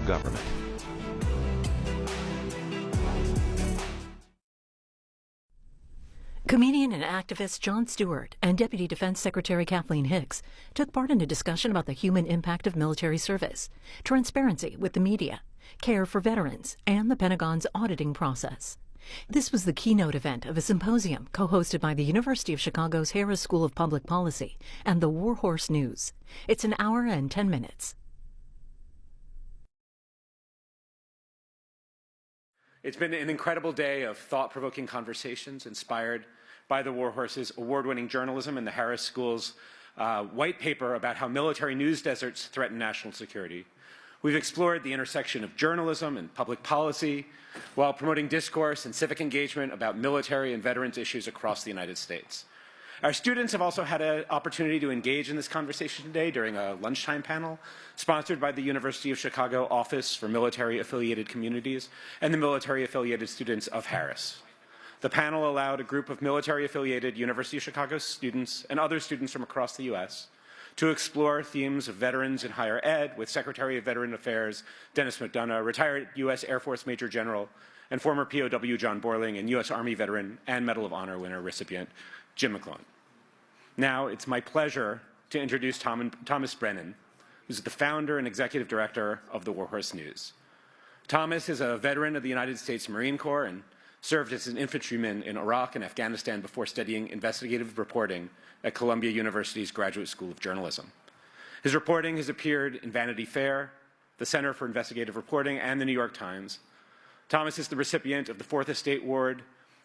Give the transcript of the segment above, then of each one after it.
of government. Comedian and activist Jon Stewart and Deputy Defense Secretary Kathleen Hicks took part in a discussion about the human impact of military service, transparency with the media, care for veterans, and the Pentagon's auditing process. This was the keynote event of a symposium co-hosted by the University of Chicago's Harris School of Public Policy and the Warhorse News. It's an hour and 10 minutes. It's been an incredible day of thought-provoking conversations inspired by the Warhorse's award-winning journalism and the Harris School's uh, white paper about how military news deserts threaten national security. We've explored the intersection of journalism and public policy while promoting discourse and civic engagement about military and veterans issues across the United States. Our students have also had an opportunity to engage in this conversation today during a lunchtime panel sponsored by the University of Chicago Office for Military Affiliated Communities and the Military Affiliated Students of Harris. The panel allowed a group of military affiliated University of Chicago students and other students from across the U.S. to explore themes of veterans in higher ed with Secretary of Veteran Affairs Dennis McDonough, retired U.S. Air Force Major General and former POW John Borling, and U.S. Army veteran and Medal of Honor winner recipient Jim McCloughan. Now it's my pleasure to introduce Tom, Thomas Brennan, who's the founder and executive director of the Warhorse News. Thomas is a veteran of the United States Marine Corps and served as an infantryman in Iraq and Afghanistan before studying investigative reporting at Columbia University's Graduate School of Journalism. His reporting has appeared in Vanity Fair, the Center for Investigative Reporting, and the New York Times. Thomas is the recipient of the Fourth Estate Award,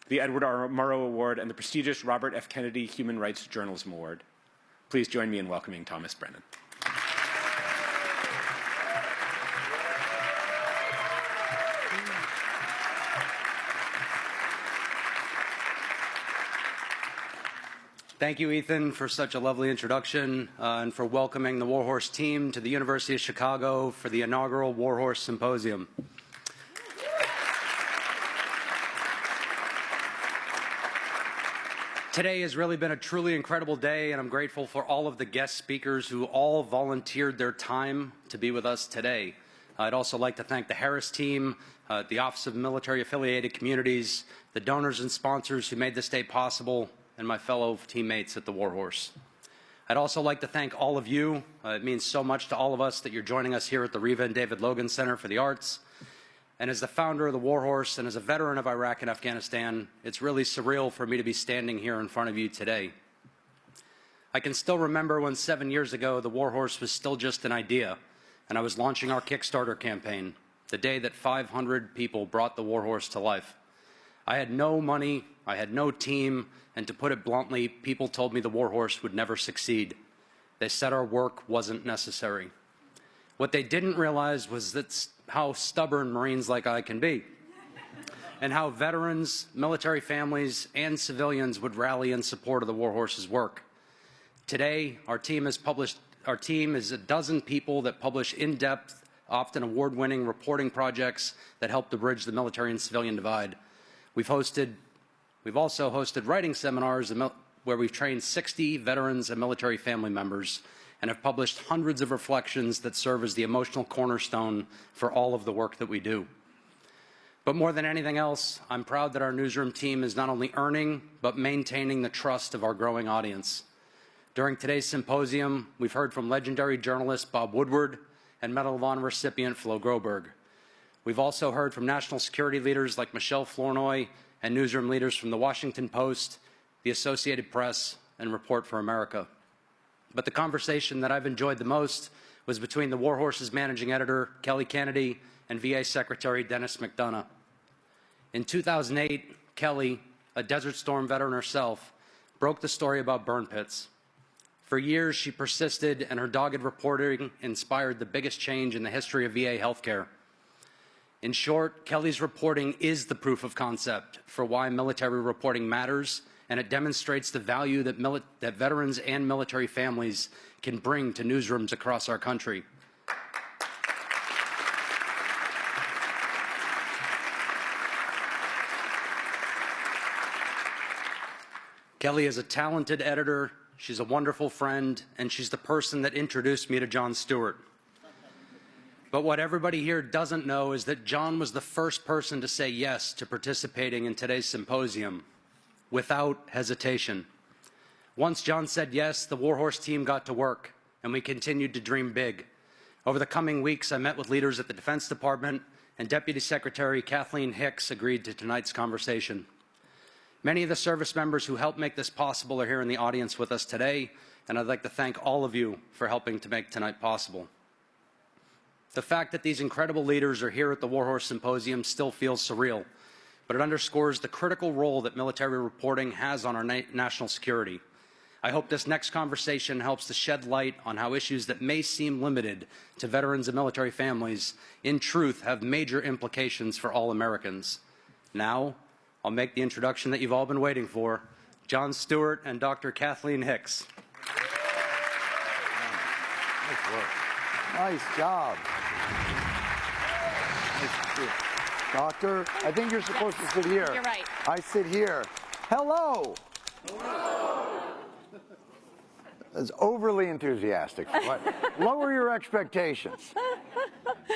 the Edward R. Murrow Award, and the prestigious Robert F. Kennedy Human Rights Journalism Award. Please join me in welcoming Thomas Brennan. Thank you, Ethan, for such a lovely introduction uh, and for welcoming the Warhorse team to the University of Chicago for the inaugural Warhorse Symposium. Today has really been a truly incredible day, and I'm grateful for all of the guest speakers who all volunteered their time to be with us today. I'd also like to thank the Harris team, uh, the Office of Military Affiliated Communities, the donors and sponsors who made this day possible, and my fellow teammates at the Warhorse. I'd also like to thank all of you. Uh, it means so much to all of us that you're joining us here at the Reva and David Logan Center for the Arts. And as the founder of the Warhorse and as a veteran of Iraq and Afghanistan, it's really surreal for me to be standing here in front of you today. I can still remember when seven years ago the Warhorse was still just an idea, and I was launching our Kickstarter campaign, the day that 500 people brought the Warhorse to life. I had no money, I had no team, and to put it bluntly, people told me the Warhorse would never succeed. They said our work wasn't necessary. What they didn't realize was that's how stubborn Marines like I can be, and how veterans, military families, and civilians would rally in support of the Warhorse's work. Today, our team has published, our team is a dozen people that publish in-depth, often award-winning reporting projects that help to bridge the military and civilian divide. We've hosted, we've also hosted writing seminars where we've trained 60 veterans and military family members and have published hundreds of reflections that serve as the emotional cornerstone for all of the work that we do. But more than anything else, I'm proud that our newsroom team is not only earning, but maintaining the trust of our growing audience. During today's symposium, we've heard from legendary journalist Bob Woodward and Medal of Honor recipient Flo Groberg. We've also heard from national security leaders like Michelle Flournoy and newsroom leaders from the Washington Post, the Associated Press, and Report for America. But the conversation that I've enjoyed the most was between the Warhorse's managing editor, Kelly Kennedy, and VA Secretary Dennis McDonough. In 2008, Kelly, a Desert Storm veteran herself, broke the story about burn pits. For years, she persisted, and her dogged reporting inspired the biggest change in the history of VA healthcare. In short, Kelly's reporting is the proof of concept for why military reporting matters, and it demonstrates the value that, that veterans and military families can bring to newsrooms across our country. Kelly is a talented editor, she's a wonderful friend, and she's the person that introduced me to Jon Stewart. But what everybody here doesn't know is that Jon was the first person to say yes to participating in today's symposium without hesitation. Once Jon said yes, the Warhorse team got to work, and we continued to dream big. Over the coming weeks, I met with leaders at the Defense Department, and Deputy Secretary Kathleen Hicks agreed to tonight's conversation. Many of the service members who helped make this possible are here in the audience with us today, and I'd like to thank all of you for helping to make tonight possible. The fact that these incredible leaders are here at the Warhorse Symposium still feels surreal, but it underscores the critical role that military reporting has on our na national security. I hope this next conversation helps to shed light on how issues that may seem limited to veterans and military families, in truth, have major implications for all Americans. Now, I'll make the introduction that you've all been waiting for, Jon Stewart and Dr. Kathleen Hicks. Nice work. Nice job. Nice Doctor, I think you're supposed to sit here. You're right. I sit here. Hello. That's overly enthusiastic. What? Lower your expectations.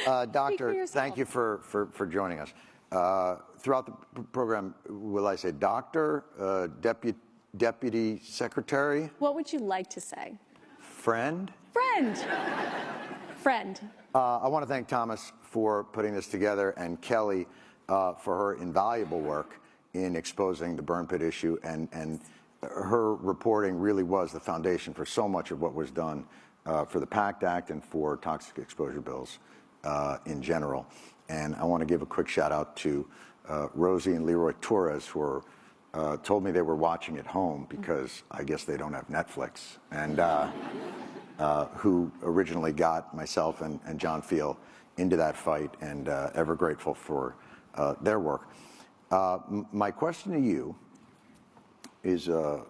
Uh, doctor, thank you for, for, for joining us. Uh, throughout the program, will I say doctor, uh, deputy, deputy secretary, What would you like to say? friend? Friend. Friend. Uh, I want to thank Thomas for putting this together and Kelly uh, for her invaluable work in exposing the burn pit issue. And, and her reporting really was the foundation for so much of what was done uh, for the PACT Act and for toxic exposure bills uh, in general. And I want to give a quick shout out to uh, Rosie and Leroy Torres, who are, uh, told me they were watching at home because I guess they don't have Netflix. And uh, uh, who originally got myself and, and John Feal into that fight, and uh, ever grateful for uh, their work. Uh, my question to you is, uh,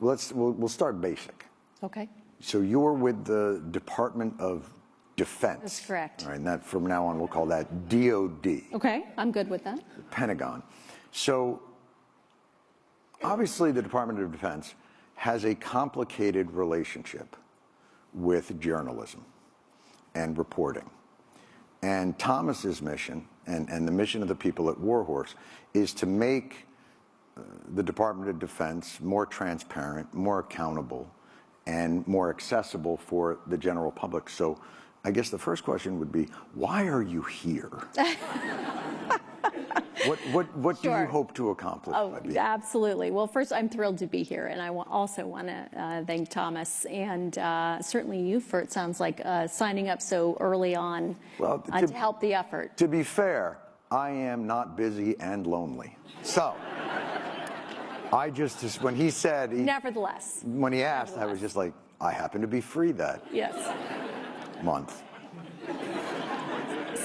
let's we'll, we'll start basic. Okay. So you were with the Department of Defense. That's correct. All right, and that from now on we'll call that DoD. Okay, I'm good with that. Pentagon. So obviously the Department of Defense has a complicated relationship with journalism and reporting. And Thomas's mission and, and the mission of the people at Warhorse is to make uh, the Department of Defense more transparent, more accountable, and more accessible for the general public. So I guess the first question would be, why are you here? what what, what do you hope to accomplish Oh, absolutely. Well, first, I'm thrilled to be here, and I also want to uh, thank Thomas and uh, certainly you for it sounds like uh, signing up so early on Well, uh, to- to help the effort. To be fair, I am not busy and lonely. So, I just, just when he said, he, Nevertheless, when he asked, I was just like, I happen to be free that yes. month.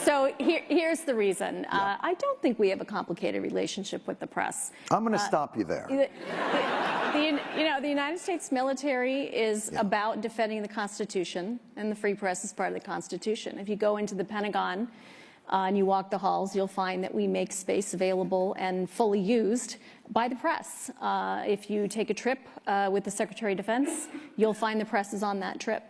So here, here's the reason. Uh, I don't think we have a complicated relationship with the press. I'm going to stop you there. The, the, you know, the United States military is about defending the Constitution, and the free press is part of the Constitution. If you go into the Pentagon uh, and you walk the halls, you'll find that we make space available and fully used by the press. Uh, if you take a trip uh, with the Secretary of Defense, you'll find the press is on that trip.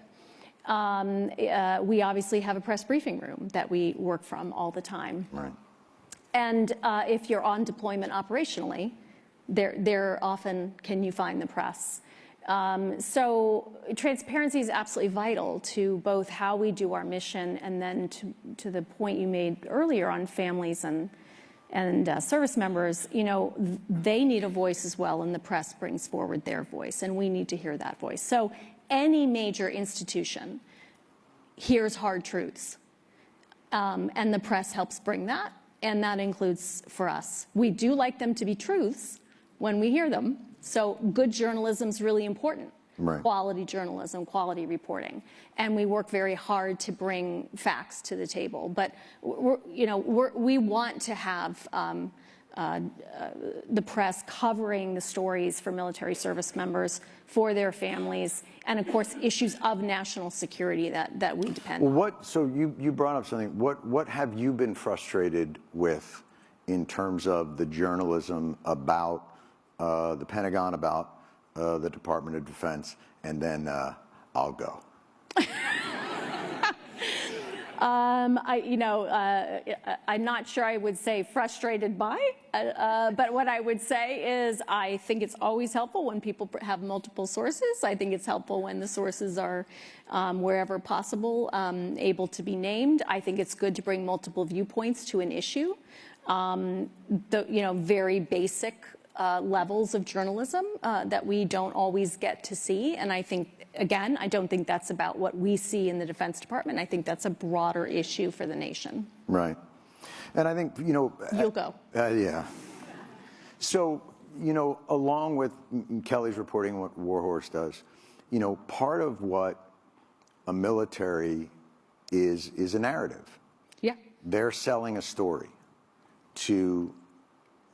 Um, uh, we obviously have a press briefing room that we work from all the time. Right. And uh, if you're on deployment operationally, there, there often can you find the press. Um, so transparency is absolutely vital to both how we do our mission and then to, to the point you made earlier on families and, and uh, service members, you know, they need a voice as well and the press brings forward their voice and we need to hear that voice. So any major institution hears hard truths um, and the press helps bring that, and that includes for us. We do like them to be truths when we hear them, so good journalism is really important. Right. Quality journalism, quality reporting, and we work very hard to bring facts to the table. But we're, you know, we're, we want to have um, uh, the press covering the stories for military service members, for their families, and of course issues of national security that, that we depend Well, on. what, so you, you brought up something. What, what have you been frustrated with in terms of the journalism about uh, the Pentagon, about uh, the Department of Defense, and then uh, I'll go. Um, I, you know, uh, I'm not sure I would say frustrated by, uh, uh, but what I would say is I think it's always helpful when people have multiple sources. I think it's helpful when the sources are, um, wherever possible, um, able to be named. I think it's good to bring multiple viewpoints to an issue. Um, the, you know, very basic uh, levels of journalism uh, that we don't always get to see. And I think, again, I don't think that's about what we see in the Defense Department. I think that's a broader issue for the nation. Right. And I think, you know. You'll go. Uh, yeah. So, you know, along with Kelly's reporting what Warhorse does, you know, part of what a military is is a narrative. Yeah. They're selling a story to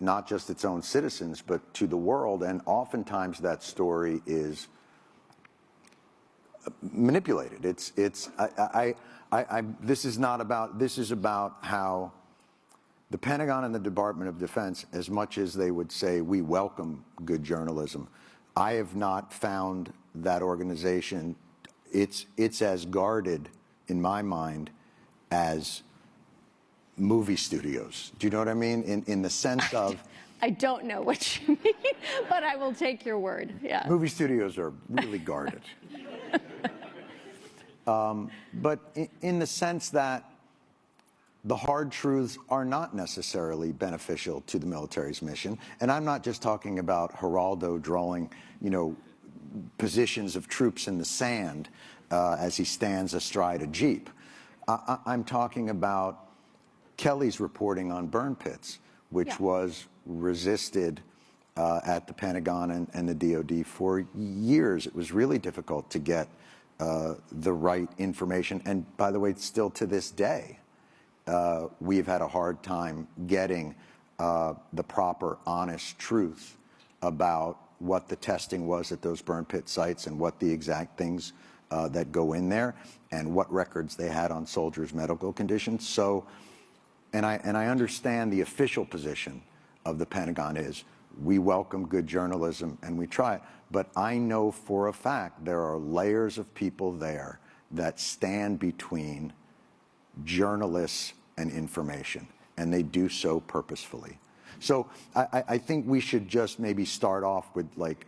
not just its own citizens, but to the world, and oftentimes that story is manipulated. It's it's I, I, I, I this is not about this is about how the Pentagon and the Department of Defense, as much as they would say we welcome good journalism, I have not found that organization. It's it's as guarded in my mind as movie studios. Do you know what I mean? In in the sense of I don't know what you mean, but I will take your word. Yeah. movie studios are really guarded. um, but in, in the sense that the hard truths are not necessarily beneficial to the military's mission. And I'm not just talking about Geraldo drawing, you know, positions of troops in the sand uh, as he stands astride a jeep. I, I, I'm talking about Kelly's reporting on burn pits, which Yeah. was resisted uh, at the Pentagon and, and the DoD for years. It was really difficult to get uh, the right information. And by the way, still to this day, uh, we've had a hard time getting uh, the proper, honest truth about what the testing was at those burn pit sites and what the exact things uh, that go in there and what records they had on soldiers' medical conditions. So, and I, and I understand the official position of the Pentagon is we welcome good journalism and we try it. But I know for a fact there are layers of people there that stand between journalists and information, and they do so purposefully. So I, I- think we should just maybe start off with like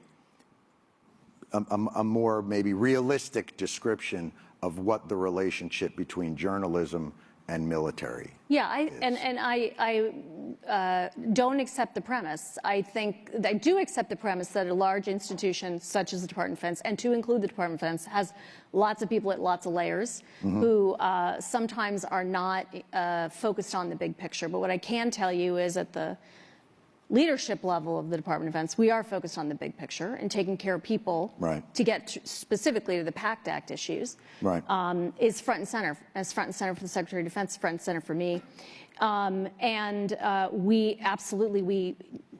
a, a- a more maybe realistic description of what the relationship between journalism and military. Yeah, I, and, and I, I uh, don't accept the premise. I think, I do accept the premise that a large institution such as the Department of Defense, and to include the Department of Defense, has lots of people at lots of layers who uh, sometimes are not uh, focused on the big picture. But what I can tell you is that the leadership level of the Department of Defense, we are focused on the big picture and taking care of people Right. to get to, specifically to the PACT Act issues Right. um, is front and center, as front and center for the Secretary of Defense, front and center for me. Um, and uh, we absolutely, we,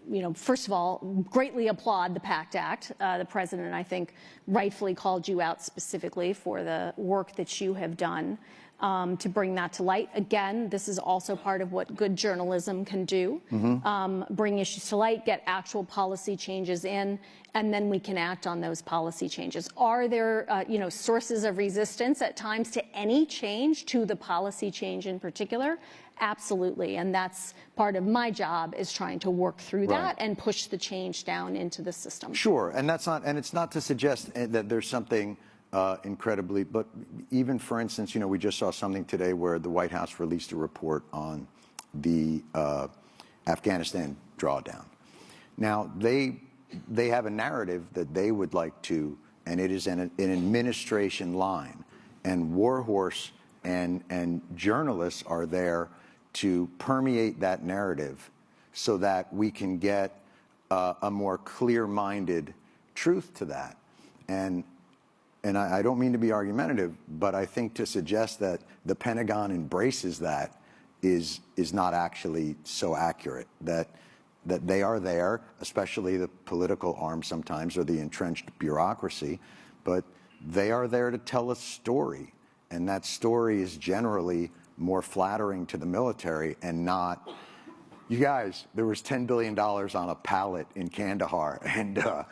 you know, first of all, greatly applaud the PACT Act. Uh, the president, I think, rightfully called you out specifically for the work that you have done um, to bring that to light. Again, this is also part of what good journalism can do um, bring issues to light, get actual policy changes in, and then we can act on those policy changes. Are there, uh, you know, sources of resistance at times to any change, to the policy change in particular? Absolutely, and that's part of my job is trying to work through Right. that and push the change down into the system. Sure, and that's not, and it's not to suggest eh, that there's something uh, incredibly, but even for instance, you know, we just saw something today where the White House released a report on the uh, Afghanistan drawdown. Now they they have a narrative that they would like to, and it is an, an administration line, and Warhorse and and journalists are there to permeate that narrative so that we can get uh, a more clear-minded truth to that. And and I, I don't mean to be argumentative, but I think to suggest that the Pentagon embraces that is is not actually so accurate. That that they are there, especially the political arm sometimes or the entrenched bureaucracy, but they are there to tell a story, and that story is generally more flattering to the military and not you guys, there was $10 billion on a pallet in Kandahar, and uh,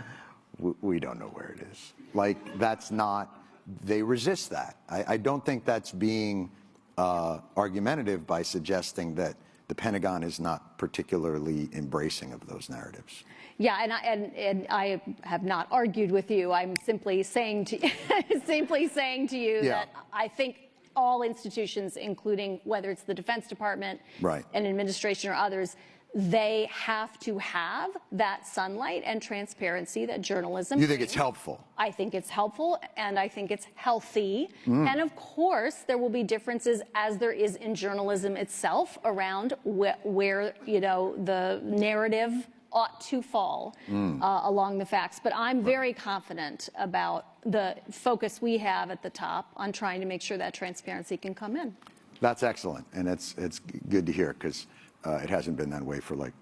we don't know where it is. Like, that's not, they resist that. I, I don't think that's being uh, argumentative by suggesting that the Pentagon is not particularly embracing of those narratives. Yeah, and I, and, and I have not argued with you. I'm simply saying to simply saying to you Yeah. that I think all institutions, including whether it's the Defense Department, Right. an administration or others, they have to have that sunlight and transparency that journalism. You think it's helpful? I think it's helpful and I think it's healthy. Mm. And of course, there will be differences as there is in journalism itself around wh- where, you know, the narrative ought to fall Mm. uh, along the facts. But I'm very confident about the focus we have at the top on trying to make sure that transparency can come in. That's excellent, and it's it's good to hear because uh, it hasn't been that way for like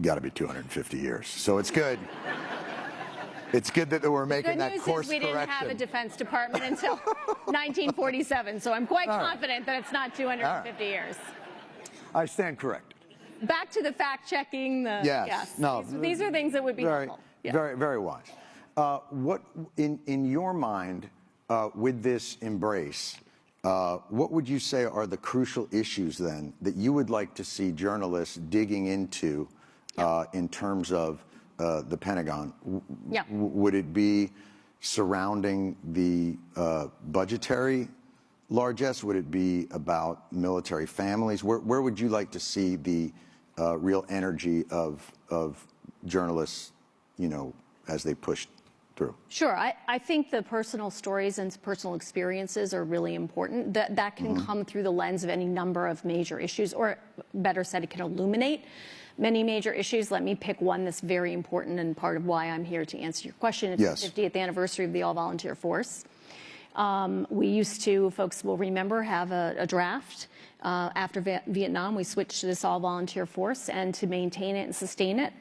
got to be 250 years. So it's good. it's good that we're making that news course is we didn't have a. Defense Department until 1947, so I'm quite All right. confident that it's not 250 years. I stand corrected. Back to the fact checking. The Yes. No. These, these are things that would be very, helpful. Yeah. very, very wise. Uh, what in in your mind uh, with this embrace? Uh, what would you say are the crucial issues then that you would like to see journalists digging into uh, in terms of uh, the Pentagon? Yeah. w- would it be surrounding the uh, budgetary largesse? Would it be about military families? Where, where would you like to see the uh, real energy of, of journalists, you know, as they push through? Sure. I, I think the personal stories and personal experiences are really important. That, that can Mm-hmm. come through the lens of any number of major issues, or better said, it can illuminate many major issues. Let me pick one that's very important and part of why I'm here to answer your question. It's Yes. the 50th anniversary of the All Volunteer Force. Um, we used to, folks will remember, have a, a draft. Uh, after Va- Vietnam, we switched to this all volunteer force, and to maintain it and sustain it,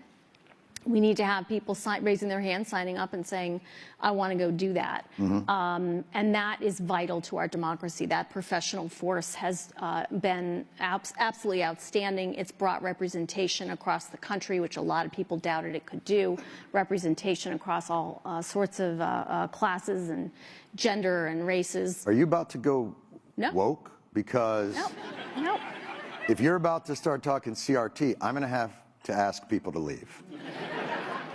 we need to have people sign, raising their hands, signing up, and saying, "I want to go do that." Um, and that is vital to our democracy. That professional force has uh, been abs- absolutely outstanding. It's brought representation across the country, which a lot of people doubted it could do. Representation across all uh, sorts of uh, uh, classes and gender and races. Are you about to go No. woke? Because if you're about to start talking CRT, I'm going to have to ask people to leave.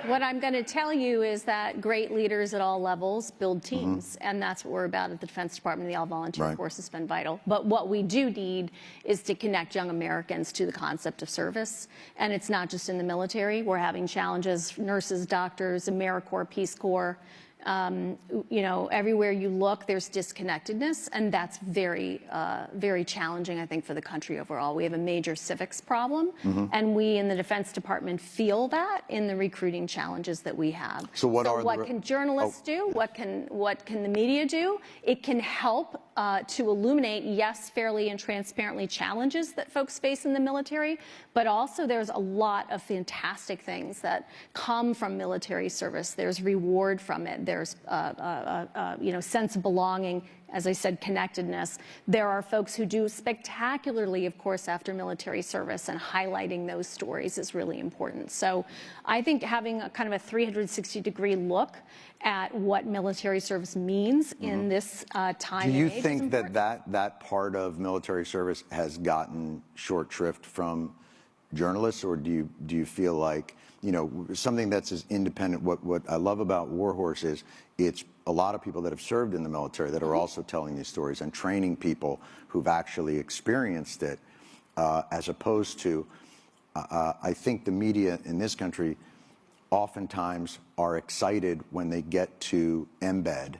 What I'm going to tell you is that great leaders at all levels build mm-hmm. teams, and that's what we're about at the Defense Department. The All Volunteer Right. Force has been vital. But what we do need is to connect young Americans to the concept of service, and it's not just in the military. We're having challenges: nurses, doctors, AmeriCorps, Peace Corps. Um, you know, everywhere you look, there's disconnectedness, and that's very, uh, very challenging, I think, for the country overall. We have a major civics problem, Mm-hmm. and we in the Defense Department feel that in the recruiting challenges that we have. So what are the what can journalists Oh. do? What can what can the media do? It can help uh, to illuminate, yes, fairly and transparently challenges that folks face in the military, but also there's a lot of fantastic things that come from military service. There's reward from it. There's uh, uh, uh, uh, you know sense of belonging. As I said, connectedness. There are folks who do spectacularly, of course, after military service, and highlighting those stories is really important. So I think having a kind of a 360 degree look at what military service means in this uh, time Mm-hmm. Do you think that, that that part of military service has gotten short shrift from journalists, or do you do you feel like you know something that's as independent? What what I love about Warhorse is it's a lot of people that have served in the military that are Mm-hmm. also telling these stories and training people who've actually experienced it, uh, as opposed to uh, I think the media in this country oftentimes are excited when they get to embed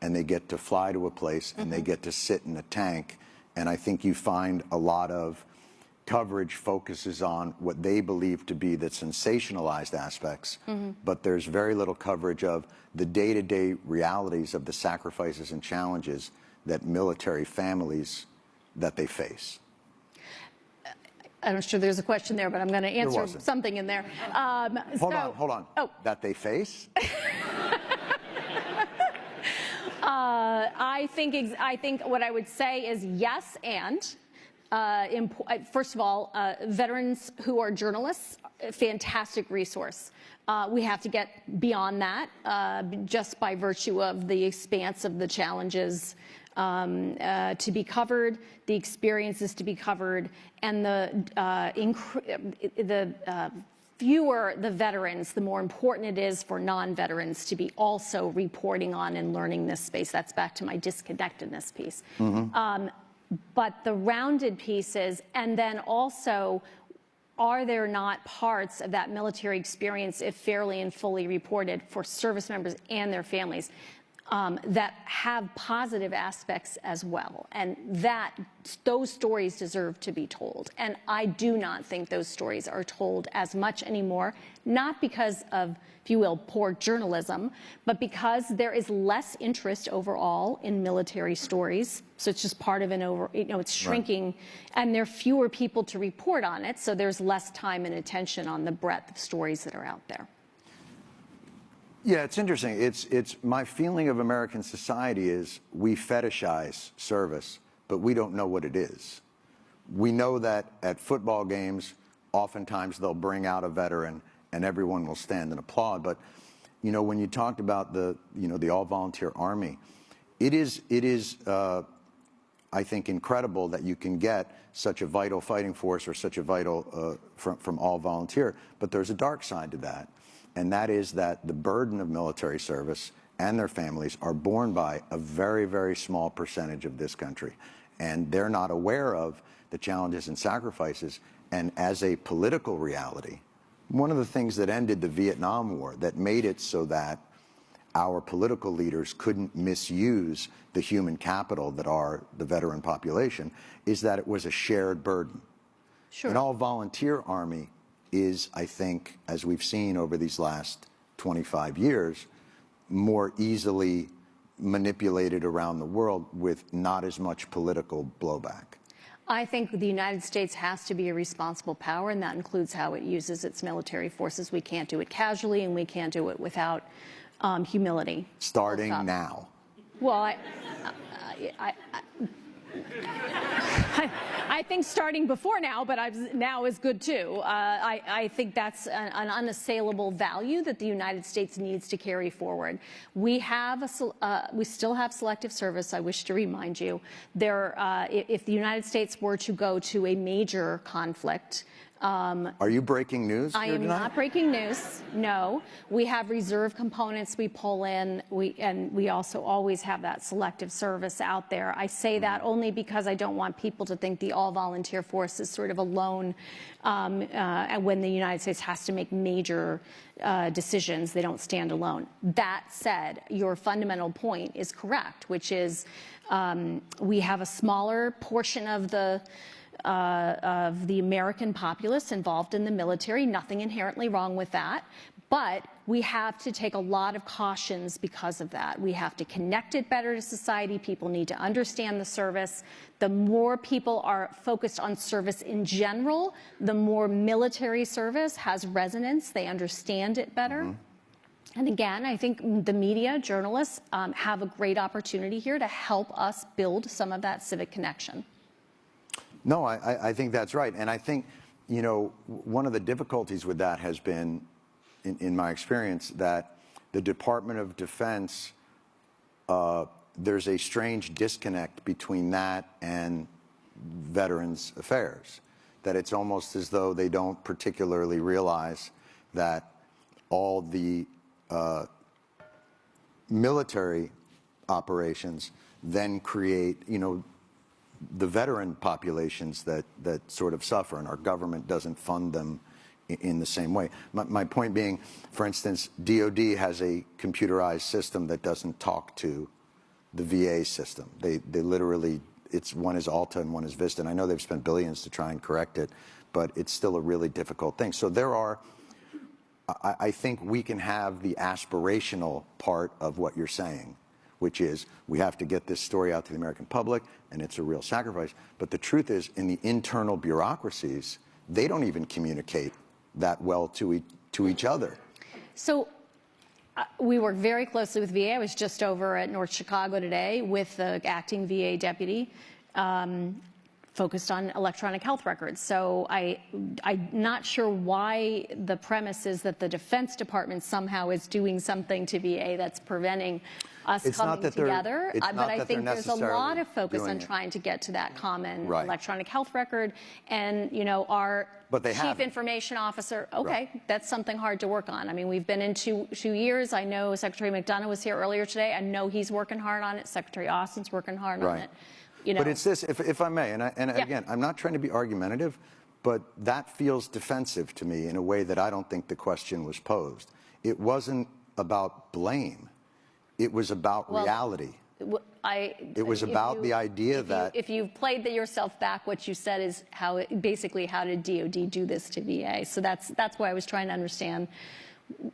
and they get to fly to a place and they get to sit in a tank. And I think you find a lot of coverage focuses on what they believe to be the sensationalized aspects, but there's very little coverage of the day to day realities of the sacrifices and challenges that military families that they face. I'm not sure there's a question there, but I'm going to answer something in there. Um, Hold so- on, hold on. Oh, That they face? Uh, I think I think what I would say is yes, and uh, uh, first of all, uh, veterans who are journalists, fantastic resource. Uh, we have to get beyond that, uh, just by virtue of the expanse of the challenges um, uh, to be covered, the experiences to be covered, and the, uh, the uh, fewer the veterans, the more important it is for non-veterans to be also reporting on and learning this space. That's back to my disconnectedness piece. Um, but the rounded pieces, and then also are there not parts of that military experience, if fairly and fully reported, for service members and their families um, that have positive aspects as well? And that those stories deserve to be told. And I do not think those stories are told as much anymore, not because of, if you will, poor journalism, but because there is less interest overall in military stories. So it's just part of an over, you know, it's shrinking, right. and there are fewer people to report on it. So there's less time and attention on the breadth of stories that are out there. Yeah, it's interesting. It's, it's my feeling of American society is we fetishize service, but we don't know what it is. We know that at football games, oftentimes they'll bring out a veteran and everyone will stand and applaud. But, you know, when you talked about the, you know, the all-volunteer army, it is, it is uh, I think, incredible that you can get such a vital fighting force or such a vital uh, from, from all volunteer. But there's a dark side to that and that is that the burden of military service and their families are borne by a very, very small percentage of this country. And they're not aware of the challenges and sacrifices. And as a political reality, one of the things that ended the Vietnam War, that made it so that our political leaders couldn't misuse the human capital that are the veteran population, is that it was a shared burden. Sure. An all-volunteer army is, I think, as we've seen over these last 25 years, more easily manipulated around the world with not as much political blowback. I think the United States has to be a responsible power, and that includes how it uses its military forces. We can't do it casually, and we can't do it without um, humility. Starting now. Well, I, I, I, I think starting before now, but I've, now is good too. Uh, I, I, think that's an, an, unassailable value that the United States needs to carry forward. We have a, uh, we still have selective service. I wish to remind you, there, uh, if the United States were to go to a major conflict, um, Are you breaking news? I am tonight? not breaking news. No, we have reserve components we pull in. We and we also always have that selective service out there. I say that mm-hmm. only because I don't want people to think the all-volunteer force is sort of alone. Um, uh, when the United States has to make major uh, decisions, they don't stand alone. That said, your fundamental point is correct, which is um, we have a smaller portion of the uh, of the American populace involved in the military. Nothing inherently wrong with that. But we have to take a lot of cautions because of that. We have to connect it better to society. People need to understand the service. The more people are focused on service in general, the more military service has resonance. They understand it better. Mm -hmm. And again, I think the media, journalists, um, have a great opportunity here to help us build some of that civic connection. No, I, I think that's right. And I think, you know, one of the difficulties with that has been, in, in my experience, that the Department of Defense, uh, there's a strange disconnect between that and Veterans Affairs. That it's almost as though they don't particularly realize that all the uh, military operations then create, you know, the veteran populations that, that sort of suffer, and our government doesn't fund them in, the same way. My, my, point being, for instance, DOD has a computerized system that doesn't talk to the VA system. They, they literally, it's one is AHLTA and one is Vista, and I know they've spent billions to try and correct it, but it's still a really difficult thing. So there are, I, I think we can have the aspirational part of what you're saying, which is we have to get this story out to the American public, and it's a real sacrifice. But the truth is, in the internal bureaucracies, they don't even communicate that well to, e to each other. So uh, we work very closely with VA. I was just over at North Chicago today with the acting VA deputy. Um, focused on electronic health records. So I, I'm not sure why the premise is that the Defense Department somehow is doing something to VA that's preventing us It's not coming that they're- together. it's uh, not But I think there's a lot of focus on trying to get to that common Right. electronic health record. And, you know, our But they chief haven't. information officer, okay, that's something hard to work on. I mean, we've been in two, two years. I know Secretary McDonough was here earlier today. I know he's working hard on it. Secretary Austin's working hard on it. You know, But it's this, if, if I may, and, I, and Yeah. again, I'm not trying to be argumentative, but that feels defensive to me in a way that I don't think the question was posed. It wasn't about blame. It was about Well, reality. I. It was about you- the idea if you- that- If you've played the yourself back, what you said is how, it- basically, how did DOD do this to VA? So that's, that's why I was trying to understand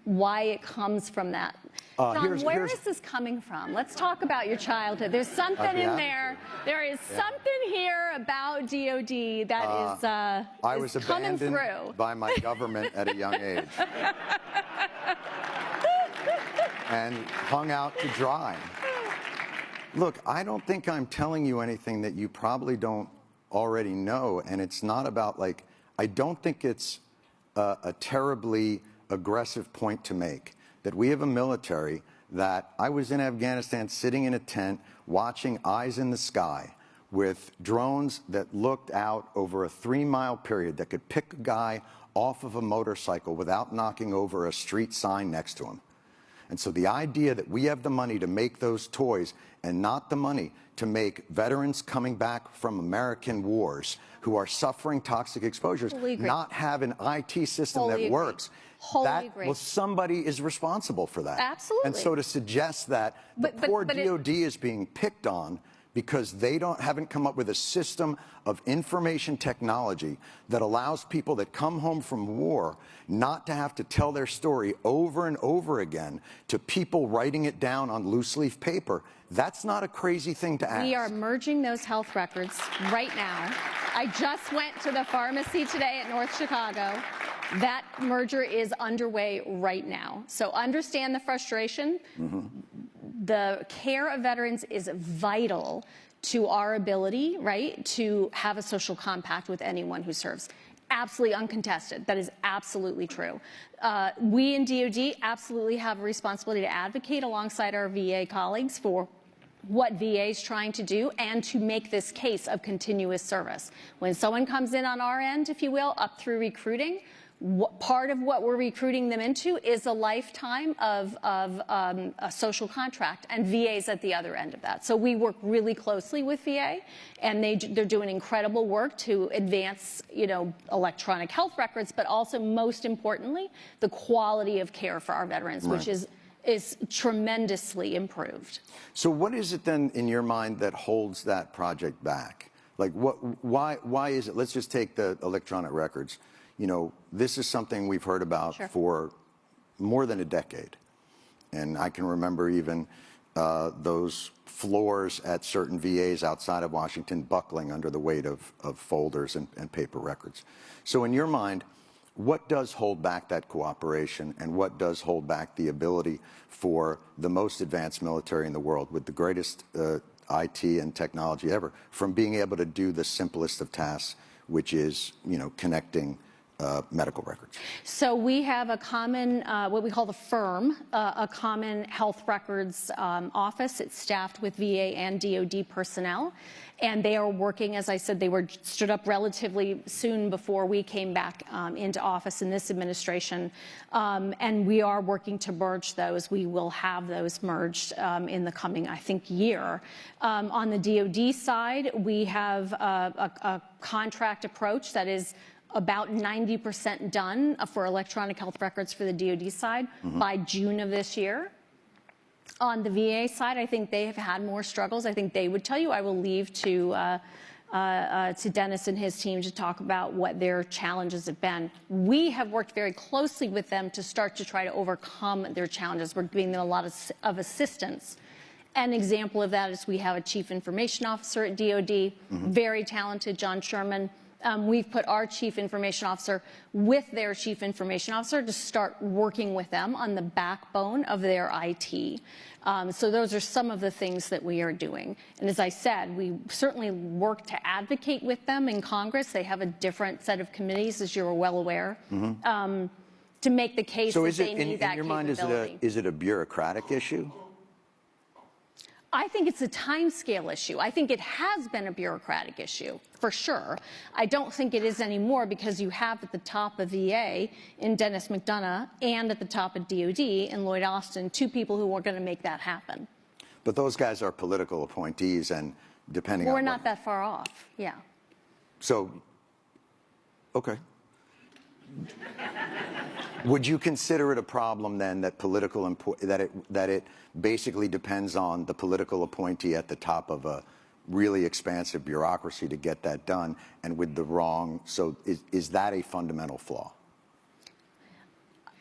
why it comes from that. Uh, Jon, here's- where here's- is this coming from? Let's talk about your childhood. There's something in there. There is something here about DOD that is uh, I is was coming abandoned through. by my government at a young age. and hung out to dry. Look, I don't think I'm telling you anything that you probably don't already know. And it's not about like, I don't think it's a, a terribly aggressive point to make that we have a military that I was in Afghanistan sitting in a tent watching Eyes in the Sky with drones that looked out over a three mile period that could pick a guy off of a motorcycle without knocking over a street sign next to him. And so the idea that we have the money to make those toys and not the money to make veterans coming back from American wars who are suffering toxic exposures not have an IT system Wholly that agree. works. Wholly that, agree. Well, somebody is responsible for that. Absolutely. And so to suggest that But- the but- poor but it- DOD is being picked on because they don't haven't come up with a system of information technology that allows people that come home from war not to have to tell their story over and over again to people writing it down on loose leaf paper. That's not a crazy thing to ask. We are merging those health records right now. I just went to the pharmacy today at North Chicago. That merger is underway right now. So understand the frustration. Mm-hmm. The care of veterans is vital to our ability, right, to have a social compact with anyone who serves. Absolutely uncontested. That is absolutely true. Uh, we in DoD absolutely have a responsibility to advocate alongside our VA colleagues for what VA is trying to do and to make this case of continuous service. When someone comes in on our end, if you will, up through recruiting, what, part of what we're recruiting them into is a lifetime of, of um, a social contract, and VA's at the other end of that. So we work really closely with VA, and they, they're doing incredible work to advance, you know, electronic health records, but also, most importantly, the quality of care for our veterans, which is is tremendously improved. So what is it then in your mind that holds that project back? Like what, why, why is it, let's just take the electronic records. You know, this is something we've heard about Sure. for more than a decade. And I can remember even uh, those floors at certain VAs outside of Washington buckling under the weight of, of folders and, and paper records. So in your mind, what does hold back that cooperation and what does hold back the ability for the most advanced military in the world with the greatest uh, IT and technology ever from being able to do the simplest of tasks, which is, you know, connecting uh, medical records? So we have a common, uh, what we call the FEHRM, uh, a common health records um, office. It's staffed with VA and DoD personnel, and they are working. As I said, they were stood up relatively soon before we came back um, into office in this administration, um, and we are working to merge those. We will have those merged um, in the coming, I think, year. Um, on the DoD side, we have a, a, a contract approach that is about 90% done for electronic health records for the DoD side by June of this year. On the VA side, I think they have had more struggles. I think they would tell you. I will leave to uh, uh, uh, to Dennis and his team to talk about what their challenges have been. We have worked very closely with them to start to try to overcome their challenges. We're giving them a lot of, of assistance. An example of that is we have a chief information officer at DoD, very talented, John Sherman. Um, we've put our chief information officer with their chief information officer to start working with them on the backbone of their IT. Um, so those are some of the things that we are doing. And as I said, we certainly work to advocate with them in Congress. They have a different set of committees, as you're well aware, um, to make the case So that they it, need in, in that your mind, is it, a, is it a bureaucratic issue? I think it's a timescale issue. I think it has been a bureaucratic issue, for sure. I don't think it is anymore because you have at the top of VA in Dennis McDonough and at the top of DOD in Lloyd Austin, two people who are going to make that happen. But those guys are political appointees, and depending on We're not what, that far off, yeah. so, okay. Would you consider it a problem then that political that it that it basically depends on the political appointee at the top of a really expansive bureaucracy to get that done, and with the wrong? So is is that a fundamental flaw?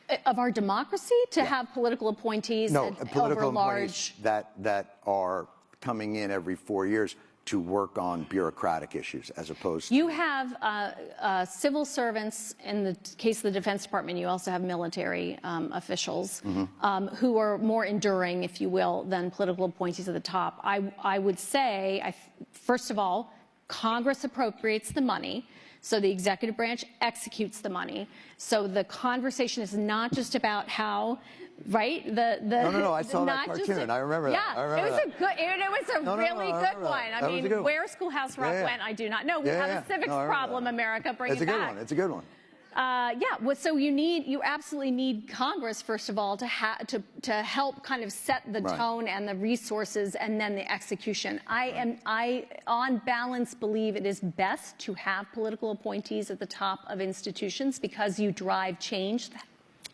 Uh, of our democracy to have political appointees No, that- political over large. appointees that that are coming in every four years to work on bureaucratic issues, as opposed. to... You have uh, uh, civil servants, in the case of the Defense Department, you also have military um, officials um, who are more enduring, if you will, than political appointees at the top. I, I would say, I, first of all, Congress appropriates the money. So the executive branch executes the money. So the conversation is not just about how, right? The the No, no, no, I saw that cartoon. a- I remember that. Yeah, I remember it was that. a good. It, it was a No, no, no, really I good remember that. one. I That mean, one. where Schoolhouse Rock Yeah, yeah. went, I do not know. We Yeah, have a civics No, problem, that. America. Bring it's it a good back. one. It's a good one. Uh, yeah, well, so you need, you absolutely need Congress, first of all, to, ha- to, to help kind of set the Right. tone and the resources and then the execution. I am, I, on balance, believe it is best to have political appointees at the top of institutions because you drive change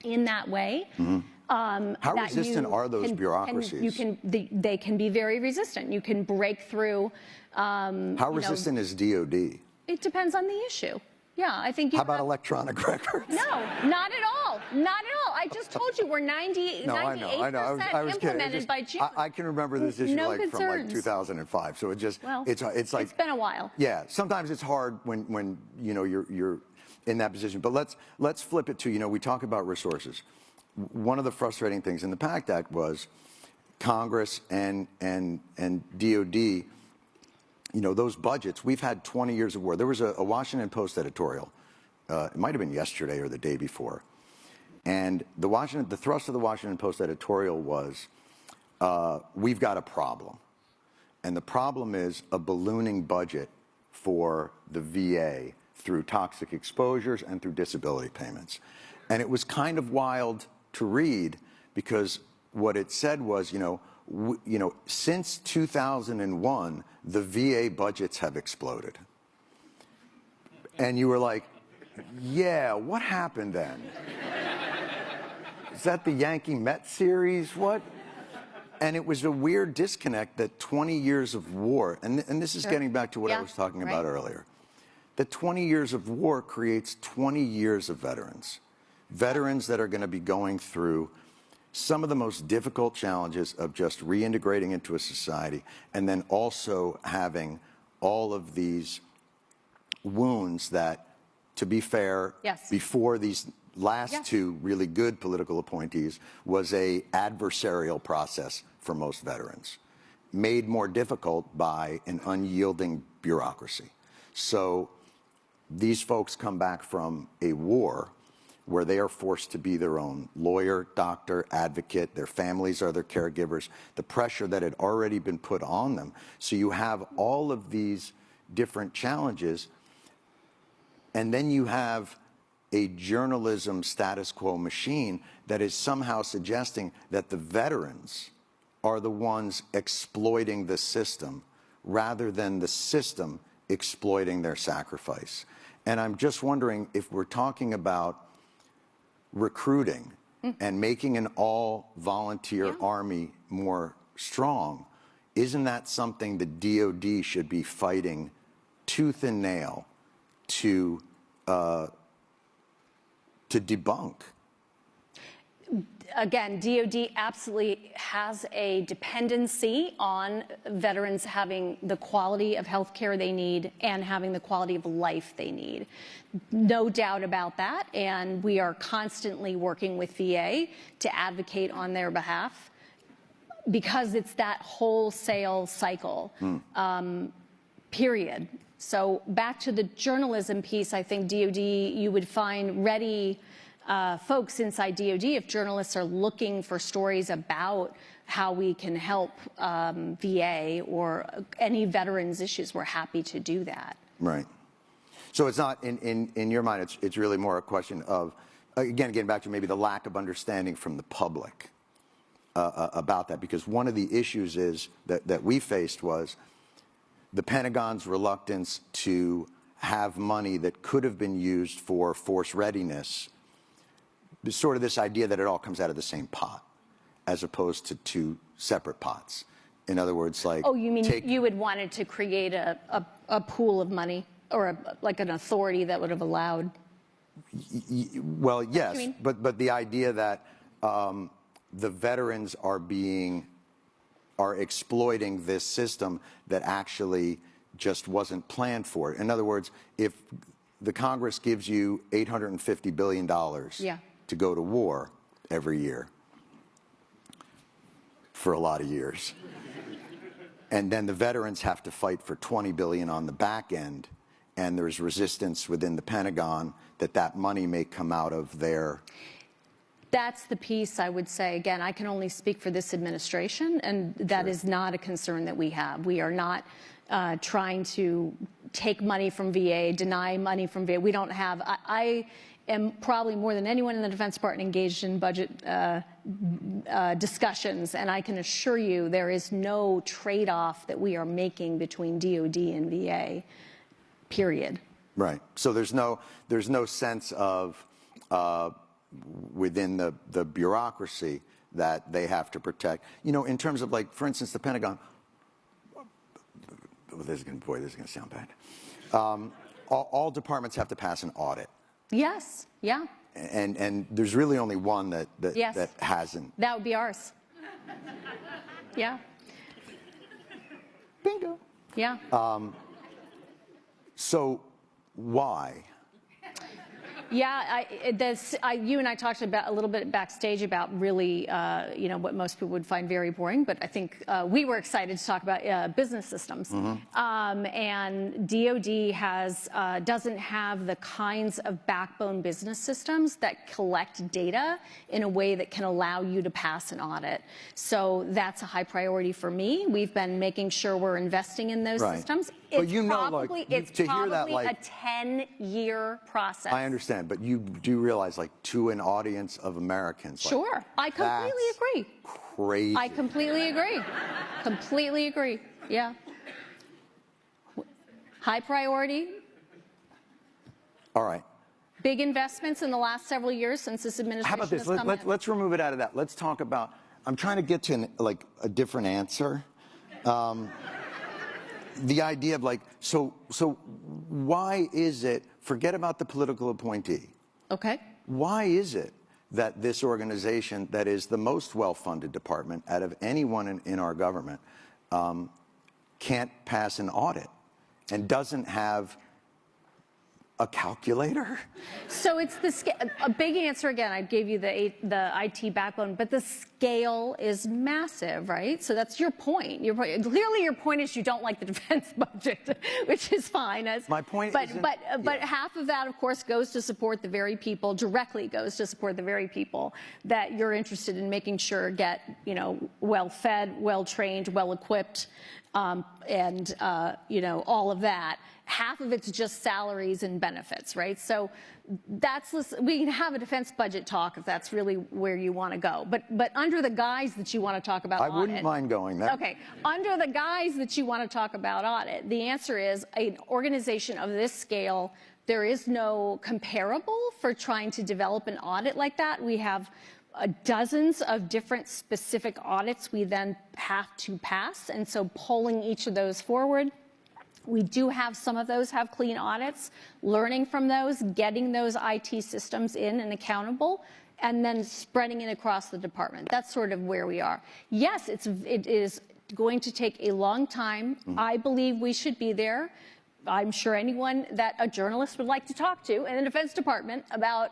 in that way. Um, Mm-hmm. How resistant you are those can- bureaucracies? you can, they, they can be very resistant. You can break through. Um, How you know, resistant is DOD? it depends on the issue. Yeah, I think you How about have- electronic records? no, not at all. Not at all. I just told you we're 90, No, I know, I know. I was, I was kidding. Implemented just- by June. I, I can remember this issue No like from like 2005. So it just, Well, it's, uh, it's like it's been a while. Yeah, sometimes it's hard when, when you know you're you're in that position. But let's let's flip it to you know we talk about resources. One of the frustrating things in the PACT Act was Congress and and and DoD. You know those budgets. We've had 20 years of war. There was a, a Washington Post editorial. Uh, it might have been yesterday or the day before. And the Washington, the thrust of the Washington Post editorial was, uh, "We've got a problem." And the problem is a ballooning budget for the VA through toxic exposures and through disability payments. And it was kind of wild to read because what it said was, you know, you know, since 2001, the VA budgets have exploded. And you were like, yeah, what happened then? Is that the Yankee Met series? What? And it was a weird disconnect that 20 years of war, and, and this is getting back to what I was talking about right. earlier. That 20 years of war creates 20 years of veterans. Veterans that are going to be going through some of the most difficult challenges of just reintegrating into a society and then also having all of these wounds that, to be fair, Yes. before these last Yes. two really good political appointees was a adversarial process for most veterans, made more difficult by an unyielding bureaucracy. So these folks come back from a war where they are forced to be their own lawyer, doctor, advocate. Their families are their caregivers. The pressure that had already been put on them. So you have all of these different challenges. And then you have a journalism status quo machine that is somehow suggesting that the veterans are the ones exploiting the system rather than the system exploiting their sacrifice. And I'm just wondering if we're talking about recruiting and making an all volunteer army more strong, isn't that something the DoD should be fighting tooth and nail to uh, to debunk? Again, DoD absolutely has a dependency on veterans having the quality of health care they need and having the quality of life they need. No doubt about that. And we are constantly working with VA to advocate on their behalf because it's that wholesale cycle. Um, period. So back to the journalism piece, I think DoD, you would find ready uh, folks inside DoD, if journalists are looking for stories about how we can help um, VA or any veterans issues, we're happy to do that. Right. So it's not, in, in, in your mind, it's, it's really more a question of, again, getting back to maybe the lack of understanding from the public uh, uh, about that. Because one of the issues is that, that we faced was the Pentagon's reluctance to have money that could have been used for force readiness. Sort of this idea that it all comes out of the same pot, as opposed to two separate pots. In other words, like Oh, you mean take, you had wanted to create a, a, a pool of money or a, like an authority that would have allowed? Well, yes, but but the idea that um, the veterans are being are exploiting this system that actually just wasn't planned for. In other words, if the Congress gives you 850 billion dollars Yeah. To go to war every year for a lot of years. And then the veterans have to fight for 20 billion on the back end, and there's resistance within the Pentagon that that money may come out of their. That's the piece I would say. Again, I can only speak for this administration, and that is not a concern that we have. We are not uh, trying to take money from VA, deny money from VA. We don't have. I, I am probably more than anyone in the Defense Department engaged in budget uh, uh, discussions, and I can assure you there is no trade-off that we are making between DoD and VA. Period. Right. So there's no there's no sense of uh, within the the bureaucracy that they have to protect. You know, in terms of like, for instance, the Pentagon. Oh, this is going boy, this is to sound bad. Um, all, all departments have to pass an audit, Yes. Yeah. and and there's really only one that that, Yes. that hasn't. That would be ours. Yeah. Bingo. Yeah. Um, so why? Yeah, I, this, I, you and I talked about a little bit backstage about really, uh, you know, what most people would find very boring, but I think uh, we were excited to talk about uh, business systems. Um, and DoD has uh, doesn't have the kinds of backbone business systems that collect data in a way that can allow you to pass an audit. So that's a high priority for me. We've been making sure we're investing in those Right. systems. But It's you know, like, probably, you- it's to hear that, probably a 10-year process. I understand, but you do realize, like, to an audience of Americans. like, Sure, I completely agree. Crazy. I completely agree. completely agree. Yeah. High priority, All right. big investments in the last several years since this administration How about this? Let, let, let's remove it out of that. Let's talk about. I'm trying to get to an, like a different answer. Um, the idea of like, so so why is it? Forget about the political appointee. Okay. Why is it that this organization, that is the most well-funded department out of anyone in, in our government, um, can't pass an audit and doesn't have a calculator? So it's the a big answer again. I gave you the the IT backbone, but the scale is massive, right? So that's your point. Your point. Clearly, your point is you don't like the defense budget, which is fine. As, My point but but uh, but yeah. half of that, of course, goes to support the very people directly goes to support the very people that you're interested in making sure get you know well fed, well trained, well equipped, um, and uh, you know all of that. Half of it's just salaries and benefits, right? So that's we can have a defense budget talk if that's really where you want to go. But but under the guise that you want to talk about I wouldn't mind going there. Okay, under the guise that you want to talk about audit, the answer is an organization of this scale. There is no comparable for trying to develop an audit like that. We have uh, dozens of different specific audits we then have to pass, and so pulling each of those forward. We do have some of those have clean audits, learning from those, getting those IT systems in and accountable, and then spreading it across the department. That's sort of where we are. Yes, it's, it is going to take a long time. Mm-hmm. I believe we should be there. I'm sure anyone that a journalist would like to talk to in the Defense Department about